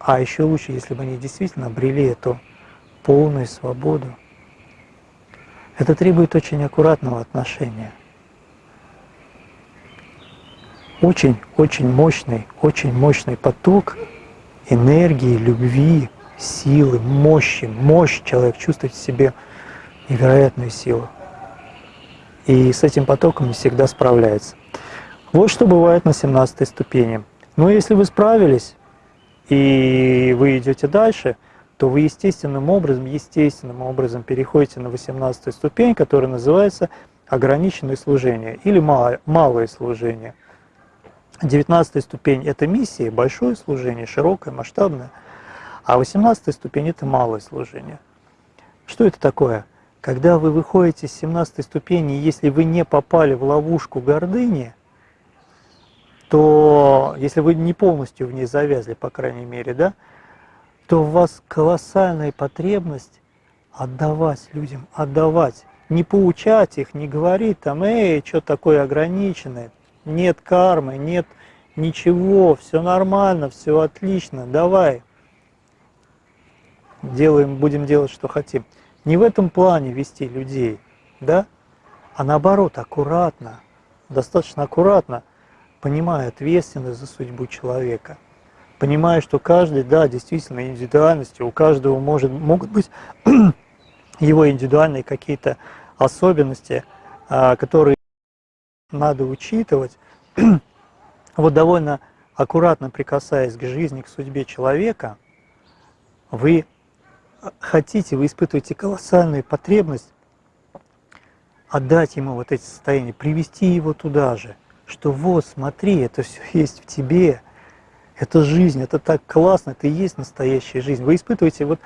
А еще лучше, если бы они действительно обрели эту полную свободу. Это требует очень аккуратного отношения. Очень-очень мощный, очень мощный поток энергии, любви, силы, мощи. Мощь человек чувствует в себе невероятную силу. И с этим потоком не всегда справляется. Вот что бывает на 17 ступени. Но если вы справились, и вы идете дальше, то вы естественным образом, естественным образом переходите на 18 ступень, которая называется ограниченное служение или малое, служение. 19 ступень – это миссия, большое служение, широкое, масштабное, а 18 ступень – это малое служение. Что это такое? Когда вы выходите с 17 ступени, если вы не попали в ловушку гордыни, то если вы не полностью в ней завязли, по крайней мере, да, то у вас колоссальная потребность отдавать людям, отдавать, не поучать их, не говорить там, эй, что такое ограниченное, нет кармы, нет ничего, все нормально, все отлично, давай, делаем, будем делать, что хотим. Не в этом плане вести людей, да, а наоборот, аккуратно, достаточно аккуратно, понимая ответственность за судьбу человека, понимая, что каждый, да, действительно индивидуальности, у каждого может, могут быть его индивидуальные какие-то особенности, а, которые надо учитывать. вот довольно аккуратно прикасаясь к жизни, к судьбе человека, вы хотите, вы испытываете колоссальную потребность отдать ему вот эти состояния, привести его туда же – что вот, смотри, это все есть в тебе, это жизнь, это так классно, это и есть настоящая жизнь. Вы испытываете вот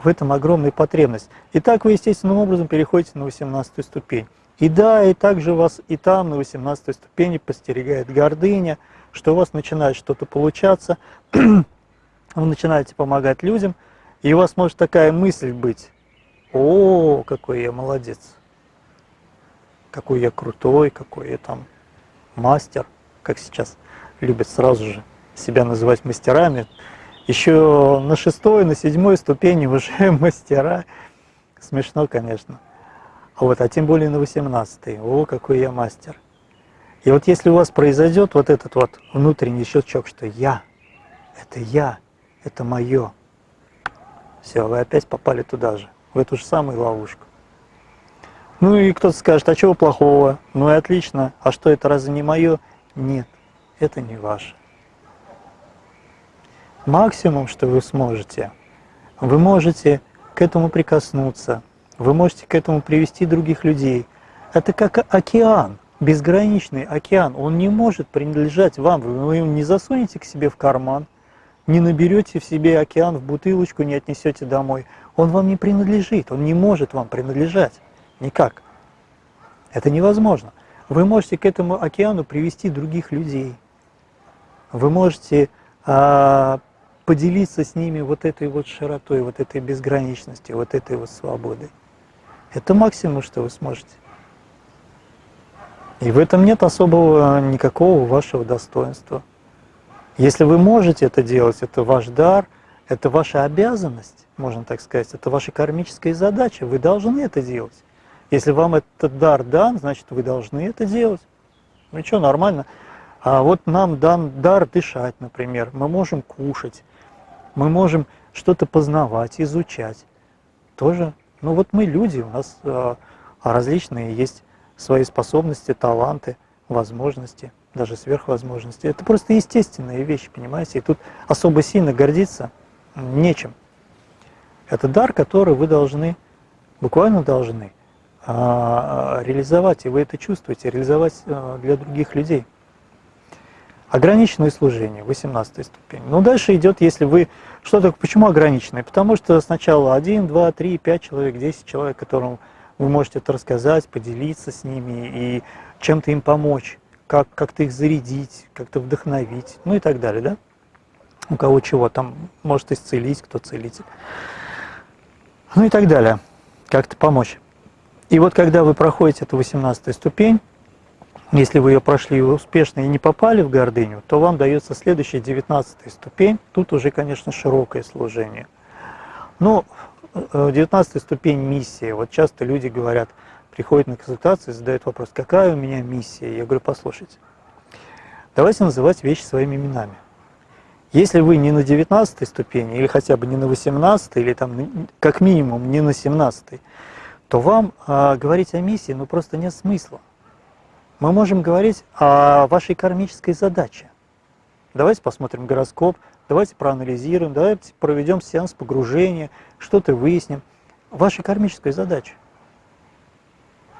в этом огромную потребность. И так вы естественным образом переходите на 18 ступень. И да, и также вас и там на 18 ступени постерегает гордыня, что у вас начинает что-то получаться, вы начинаете помогать людям, и у вас может такая мысль быть, о, какой я молодец, какой я крутой, какой я там мастер, как сейчас любят сразу же себя называть мастерами. Еще на шестой, на седьмой ступени уже мастера. Смешно, конечно. А вот, а тем более на восемнадцатой. О, какой я мастер. И вот если у вас произойдет вот этот вот внутренний щелчок, что я, это я, это мое, все, вы опять попали туда же, в эту же самую ловушку. Ну и кто-то скажет, а чего плохого? Ну и отлично. А что это разве не мое? Нет, это не ваше. Максимум, что вы сможете, вы можете к этому прикоснуться, вы можете к этому привести других людей. Это как океан, безграничный океан. Он не может принадлежать вам. Вы его не засунете к себе в карман, не наберете в себе океан в бутылочку, не отнесете домой. Он вам не принадлежит, он не может вам принадлежать. Никак. Это невозможно. Вы можете к этому океану привести других людей. Вы можете а, поделиться с ними вот этой вот широтой, вот этой безграничностью, вот этой вот свободой. Это максимум, что вы сможете. И в этом нет особого никакого вашего достоинства. Если вы можете это делать, это ваш дар, это ваша обязанность, можно так сказать, это ваша кармическая задача, вы должны это делать. Если вам этот дар дан, значит, вы должны это делать. Ну что, нормально. А вот нам дан дар дышать, например. Мы можем кушать, мы можем что-то познавать, изучать. Тоже, ну вот мы люди, у нас а, различные есть свои способности, таланты, возможности, даже сверхвозможности. Это просто естественные вещи, понимаете? И тут особо сильно гордиться нечем. Это дар, который вы должны, буквально должны а, реализовать, и вы это чувствуете, реализовать а, для других людей. Ограниченное служение, 18 ступень. Ну, дальше идет, если вы... Что такое, почему ограниченное? Потому что сначала 1, 2, 3, 5 человек, 10 человек, которым вы можете это рассказать, поделиться с ними и чем-то им помочь. Как как-то их зарядить, как-то вдохновить, ну и так далее, да? У кого чего там может исцелить, кто целитель. Ну и так далее. Как-то помочь. И вот когда вы проходите эту 18 ступень, если вы ее прошли успешно и не попали в гордыню, то вам дается следующая 19 ступень. Тут уже, конечно, широкое служение. Но 19 ступень миссии. Вот часто люди говорят, приходят на консультацию и задают вопрос, какая у меня миссия? Я говорю, послушайте, давайте называть вещи своими именами. Если вы не на 19 ступени, или хотя бы не на 18, или там как минимум не на 17, то вам э, говорить о миссии ну, просто нет смысла. Мы можем говорить о вашей кармической задаче. Давайте посмотрим гороскоп, давайте проанализируем, давайте проведем сеанс погружения, что-то выясним. Ваша кармическая задача.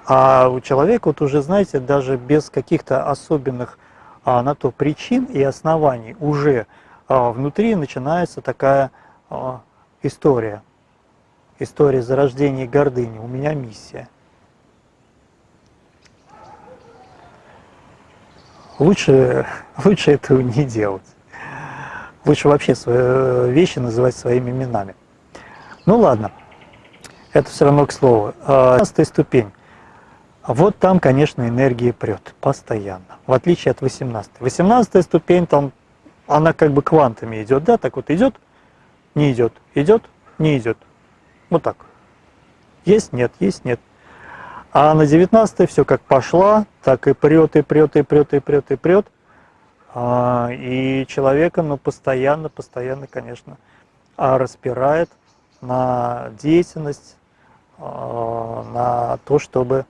А у человека, вот уже знаете, даже без каких-то особенных а, на то причин и оснований уже а, внутри начинается такая а, история. История зарождения гордыни. У меня миссия. Лучше, лучше этого не делать. Лучше вообще свои вещи называть своими именами. Ну ладно, это все равно к слову. 15 ступень. А вот там, конечно, энергия прет постоянно, в отличие от 18. 18 ступень, там она как бы квантами идет, да, так вот идет, не идет, идет, не идет. Вот так. Есть, нет, есть, нет. А на 19 все как пошла, так и прет, и прет, и прет, и прет, и прет. А, и человека, ну, постоянно, постоянно, конечно, а, распирает на деятельность, а, на то, чтобы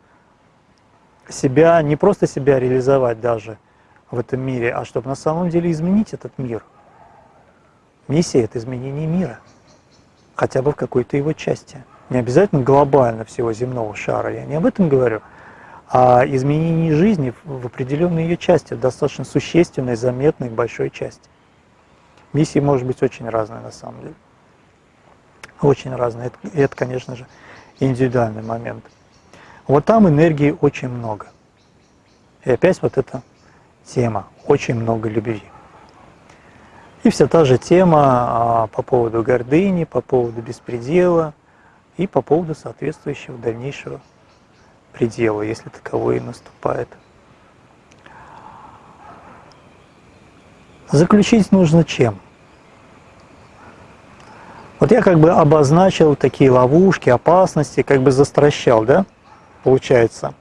себя, не просто себя реализовать даже в этом мире, а чтобы на самом деле изменить этот мир. Миссия – это изменение мира, хотя бы в какой-то его части. Не обязательно глобально всего земного шара, я не об этом говорю, а изменение жизни в определенной ее части, достаточно существенной, заметной, большой части. Миссии может быть очень разные на самом деле. Очень разные. И это, конечно же, индивидуальный момент. Вот там энергии очень много. И опять вот эта тема, очень много любви. И вся та же тема а, по поводу гордыни, по поводу беспредела и по поводу соответствующего дальнейшего предела, если таковой и наступает. Заключить нужно чем? Вот я как бы обозначил такие ловушки, опасности, как бы застращал, да? Получается.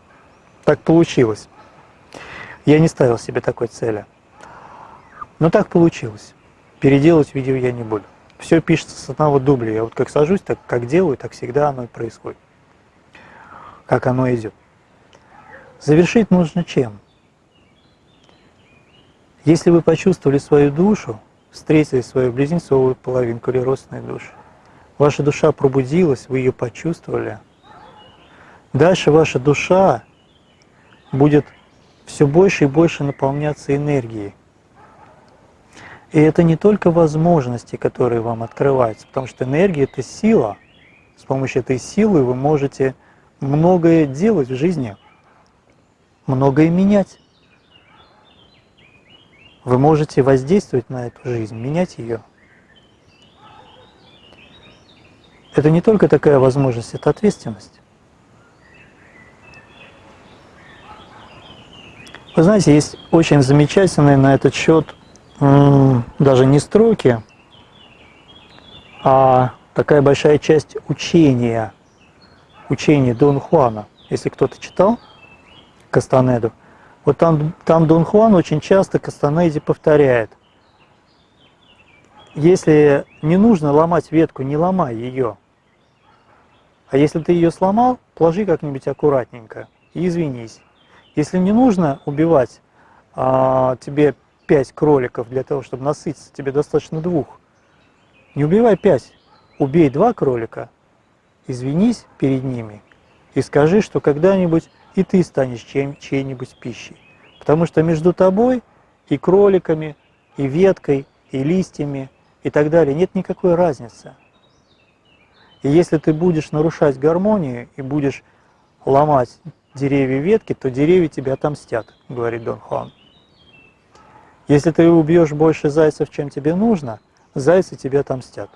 Так получилось. Я не ставил себе такой цели. Но так получилось. Переделать видео я не буду. Все пишется с одного дубля. Я вот как сажусь, так как делаю, так всегда оно и происходит. Как оно идет. Завершить нужно чем? Если вы почувствовали свою душу, встретили свою близнецовую половинку или родственную душу, ваша душа пробудилась, вы ее почувствовали – Дальше ваша душа будет все больше и больше наполняться энергией. И это не только возможности, которые вам открываются, потому что энергия – это сила. С помощью этой силы вы можете многое делать в жизни, многое менять. Вы можете воздействовать на эту жизнь, менять ее. Это не только такая возможность, это ответственность. Вы знаете, есть очень замечательные на этот счет даже не строки, а такая большая часть учения, учения Дон Хуана. Если кто-то читал Кастанеду, вот там, там Дон Хуан очень часто Кастанеде повторяет. Если не нужно ломать ветку, не ломай ее. А если ты ее сломал, положи как-нибудь аккуратненько и извинись. Если не нужно убивать а, тебе 5 кроликов для того, чтобы насытиться, тебе достаточно двух. Не убивай 5, убей два кролика, извинись перед ними и скажи, что когда-нибудь и ты станешь чьей-нибудь пищей. Потому что между тобой и кроликами, и веткой, и листьями, и так далее нет никакой разницы. И если ты будешь нарушать гармонию и будешь ломать деревья ветки, то деревья тебя отомстят, говорит Дон Хуан. Если ты убьешь больше зайцев, чем тебе нужно, зайцы тебе отомстят.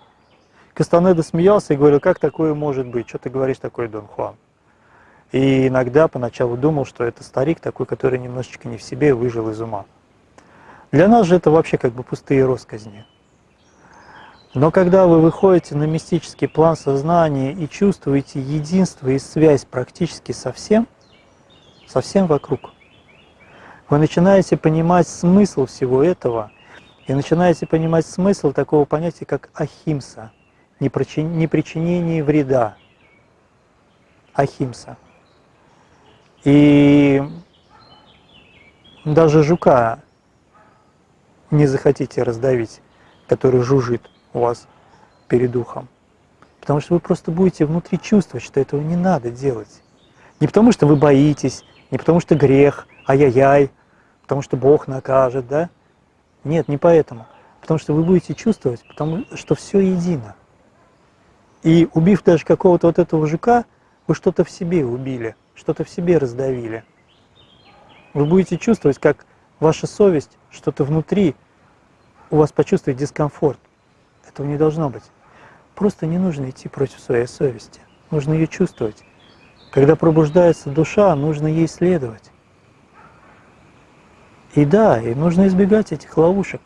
Кастанеда смеялся и говорил, как такое может быть, что ты говоришь такой, Дон Хуан? И иногда поначалу думал, что это старик такой, который немножечко не в себе выжил из ума. Для нас же это вообще как бы пустые росказни. Но когда вы выходите на мистический план сознания и чувствуете единство и связь практически со всем, со всем вокруг, вы начинаете понимать смысл всего этого и начинаете понимать смысл такого понятия, как ахимса, непричинение вреда. Ахимса. И даже жука не захотите раздавить, который жужжит у вас перед ухом. Потому что вы просто будете внутри чувствовать, что этого не надо делать. Не потому что вы боитесь, не потому что грех, ай-яй-яй, потому что Бог накажет, да? Нет, не поэтому. Потому что вы будете чувствовать, потому что все едино. И убив даже какого-то вот этого жука, вы что-то в себе убили, что-то в себе раздавили. Вы будете чувствовать, как ваша совесть, что-то внутри у вас почувствует дискомфорт. Этого не должно быть. Просто не нужно идти против своей совести. Нужно ее чувствовать. Когда пробуждается душа, нужно ей следовать. И да, и нужно избегать этих ловушек.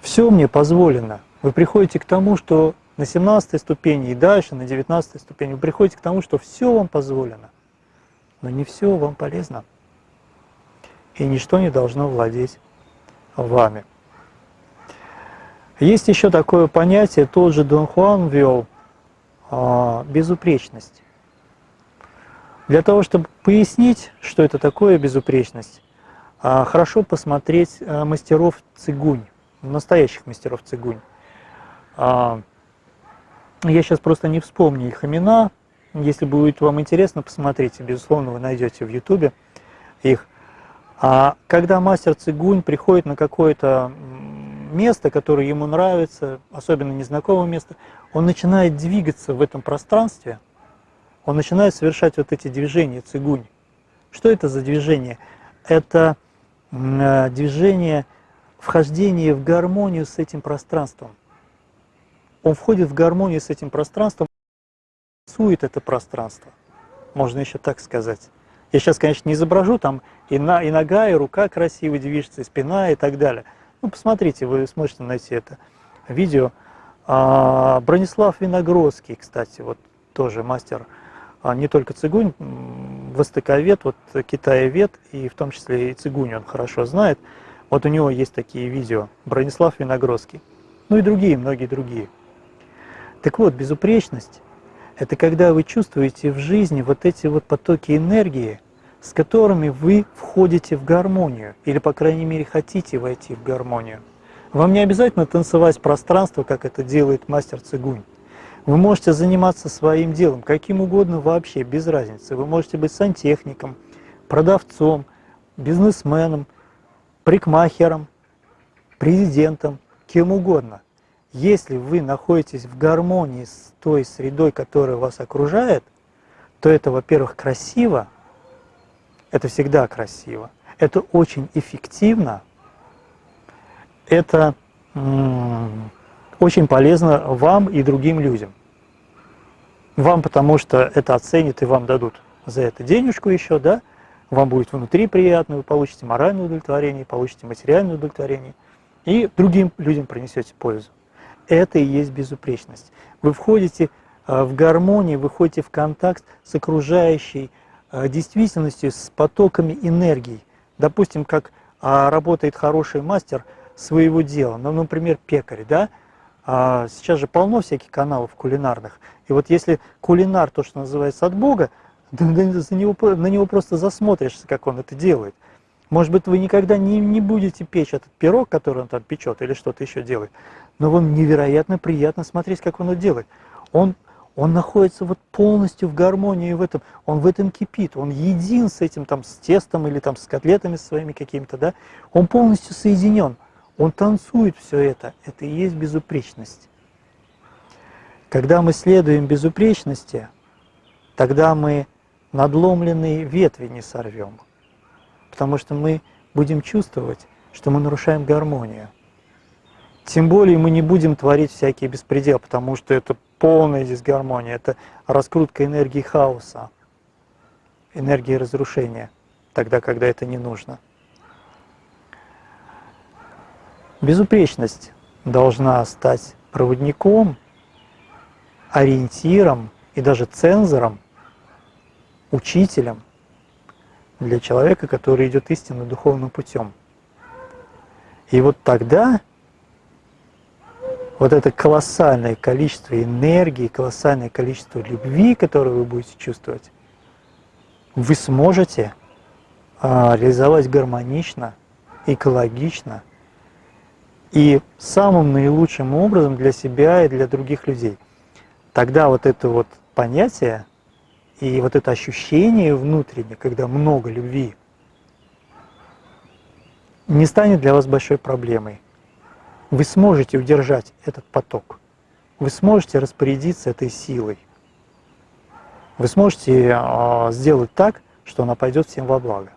Все мне позволено. Вы приходите к тому, что на 17 ступени и дальше, на 19 ступени, вы приходите к тому, что все вам позволено. Но не все вам полезно. И ничто не должно владеть вами. Есть еще такое понятие, тот же Дон Хуан ввел, а, безупречность. Для того, чтобы пояснить, что это такое безупречность, а, хорошо посмотреть а, мастеров цигунь, настоящих мастеров цигунь. Я сейчас просто не вспомню их имена. Если будет вам интересно, посмотрите. Безусловно, вы найдете в Ютубе их. А когда мастер цигунь приходит на какое-то место, которое ему нравится, особенно незнакомое место, он начинает двигаться в этом пространстве, он начинает совершать вот эти движения цигунь. Что это за движение? Это э, движение вхождения в гармонию с этим пространством. Он входит в гармонию с этим пространством, рисует это пространство, можно еще так сказать. Я сейчас, конечно, не изображу, там и, на, и нога, и рука красиво движется, и спина, и так далее – ну, посмотрите, вы сможете найти это видео. А, Бронислав Виногродский, кстати, вот тоже мастер не только цигунь, востоковед, вот китаевед, и в том числе и цигунь он хорошо знает. Вот у него есть такие видео, Бронислав Виногродский. Ну и другие, многие другие. Так вот, безупречность – это когда вы чувствуете в жизни вот эти вот потоки энергии, с которыми вы входите в гармонию, или, по крайней мере, хотите войти в гармонию. Вам не обязательно танцевать пространство, как это делает мастер цигунь. Вы можете заниматься своим делом, каким угодно вообще, без разницы. Вы можете быть сантехником, продавцом, бизнесменом, прикмахером, президентом, кем угодно. Если вы находитесь в гармонии с той средой, которая вас окружает, то это, во-первых, красиво, это всегда красиво. Это очень эффективно. Это очень полезно вам и другим людям. Вам, потому что это оценят и вам дадут за это денежку еще, да? Вам будет внутри приятно, вы получите моральное удовлетворение, получите материальное удовлетворение. И другим людям принесете пользу. Это и есть безупречность. Вы входите э, в гармонию, вы входите в контакт с окружающей Э, действительностью, с потоками энергии. Допустим, как а, работает хороший мастер своего дела, ну, например, пекарь, да, а, сейчас же полно всяких каналов кулинарных, и вот если кулинар, то, что называется от Бога, за него, на него просто засмотришься, как он это делает. Может быть, вы никогда не, не будете печь этот пирог, который он там печет, или что-то еще делает, но вам невероятно приятно смотреть, как он это делает. Он он находится вот полностью в гармонии в этом, он в этом кипит, он един с этим там, с тестом или там с котлетами своими какими-то, да, он полностью соединен, он танцует все это, это и есть безупречность. Когда мы следуем безупречности, тогда мы надломленные ветви не сорвем. Потому что мы будем чувствовать, что мы нарушаем гармонию. Тем более мы не будем творить всякий беспредел, потому что это полная дисгармония, это раскрутка энергии хаоса, энергии разрушения, тогда, когда это не нужно. Безупречность должна стать проводником, ориентиром и даже цензором, учителем для человека, который идет истинно духовным путем. И вот тогда вот это колоссальное количество энергии, колоссальное количество любви, которое вы будете чувствовать, вы сможете а, реализовать гармонично, экологично и самым наилучшим образом для себя и для других людей. Тогда вот это вот понятие и вот это ощущение внутреннее, когда много любви, не станет для вас большой проблемой вы сможете удержать этот поток, вы сможете распорядиться этой силой, вы сможете а, сделать так, что она пойдет всем во благо.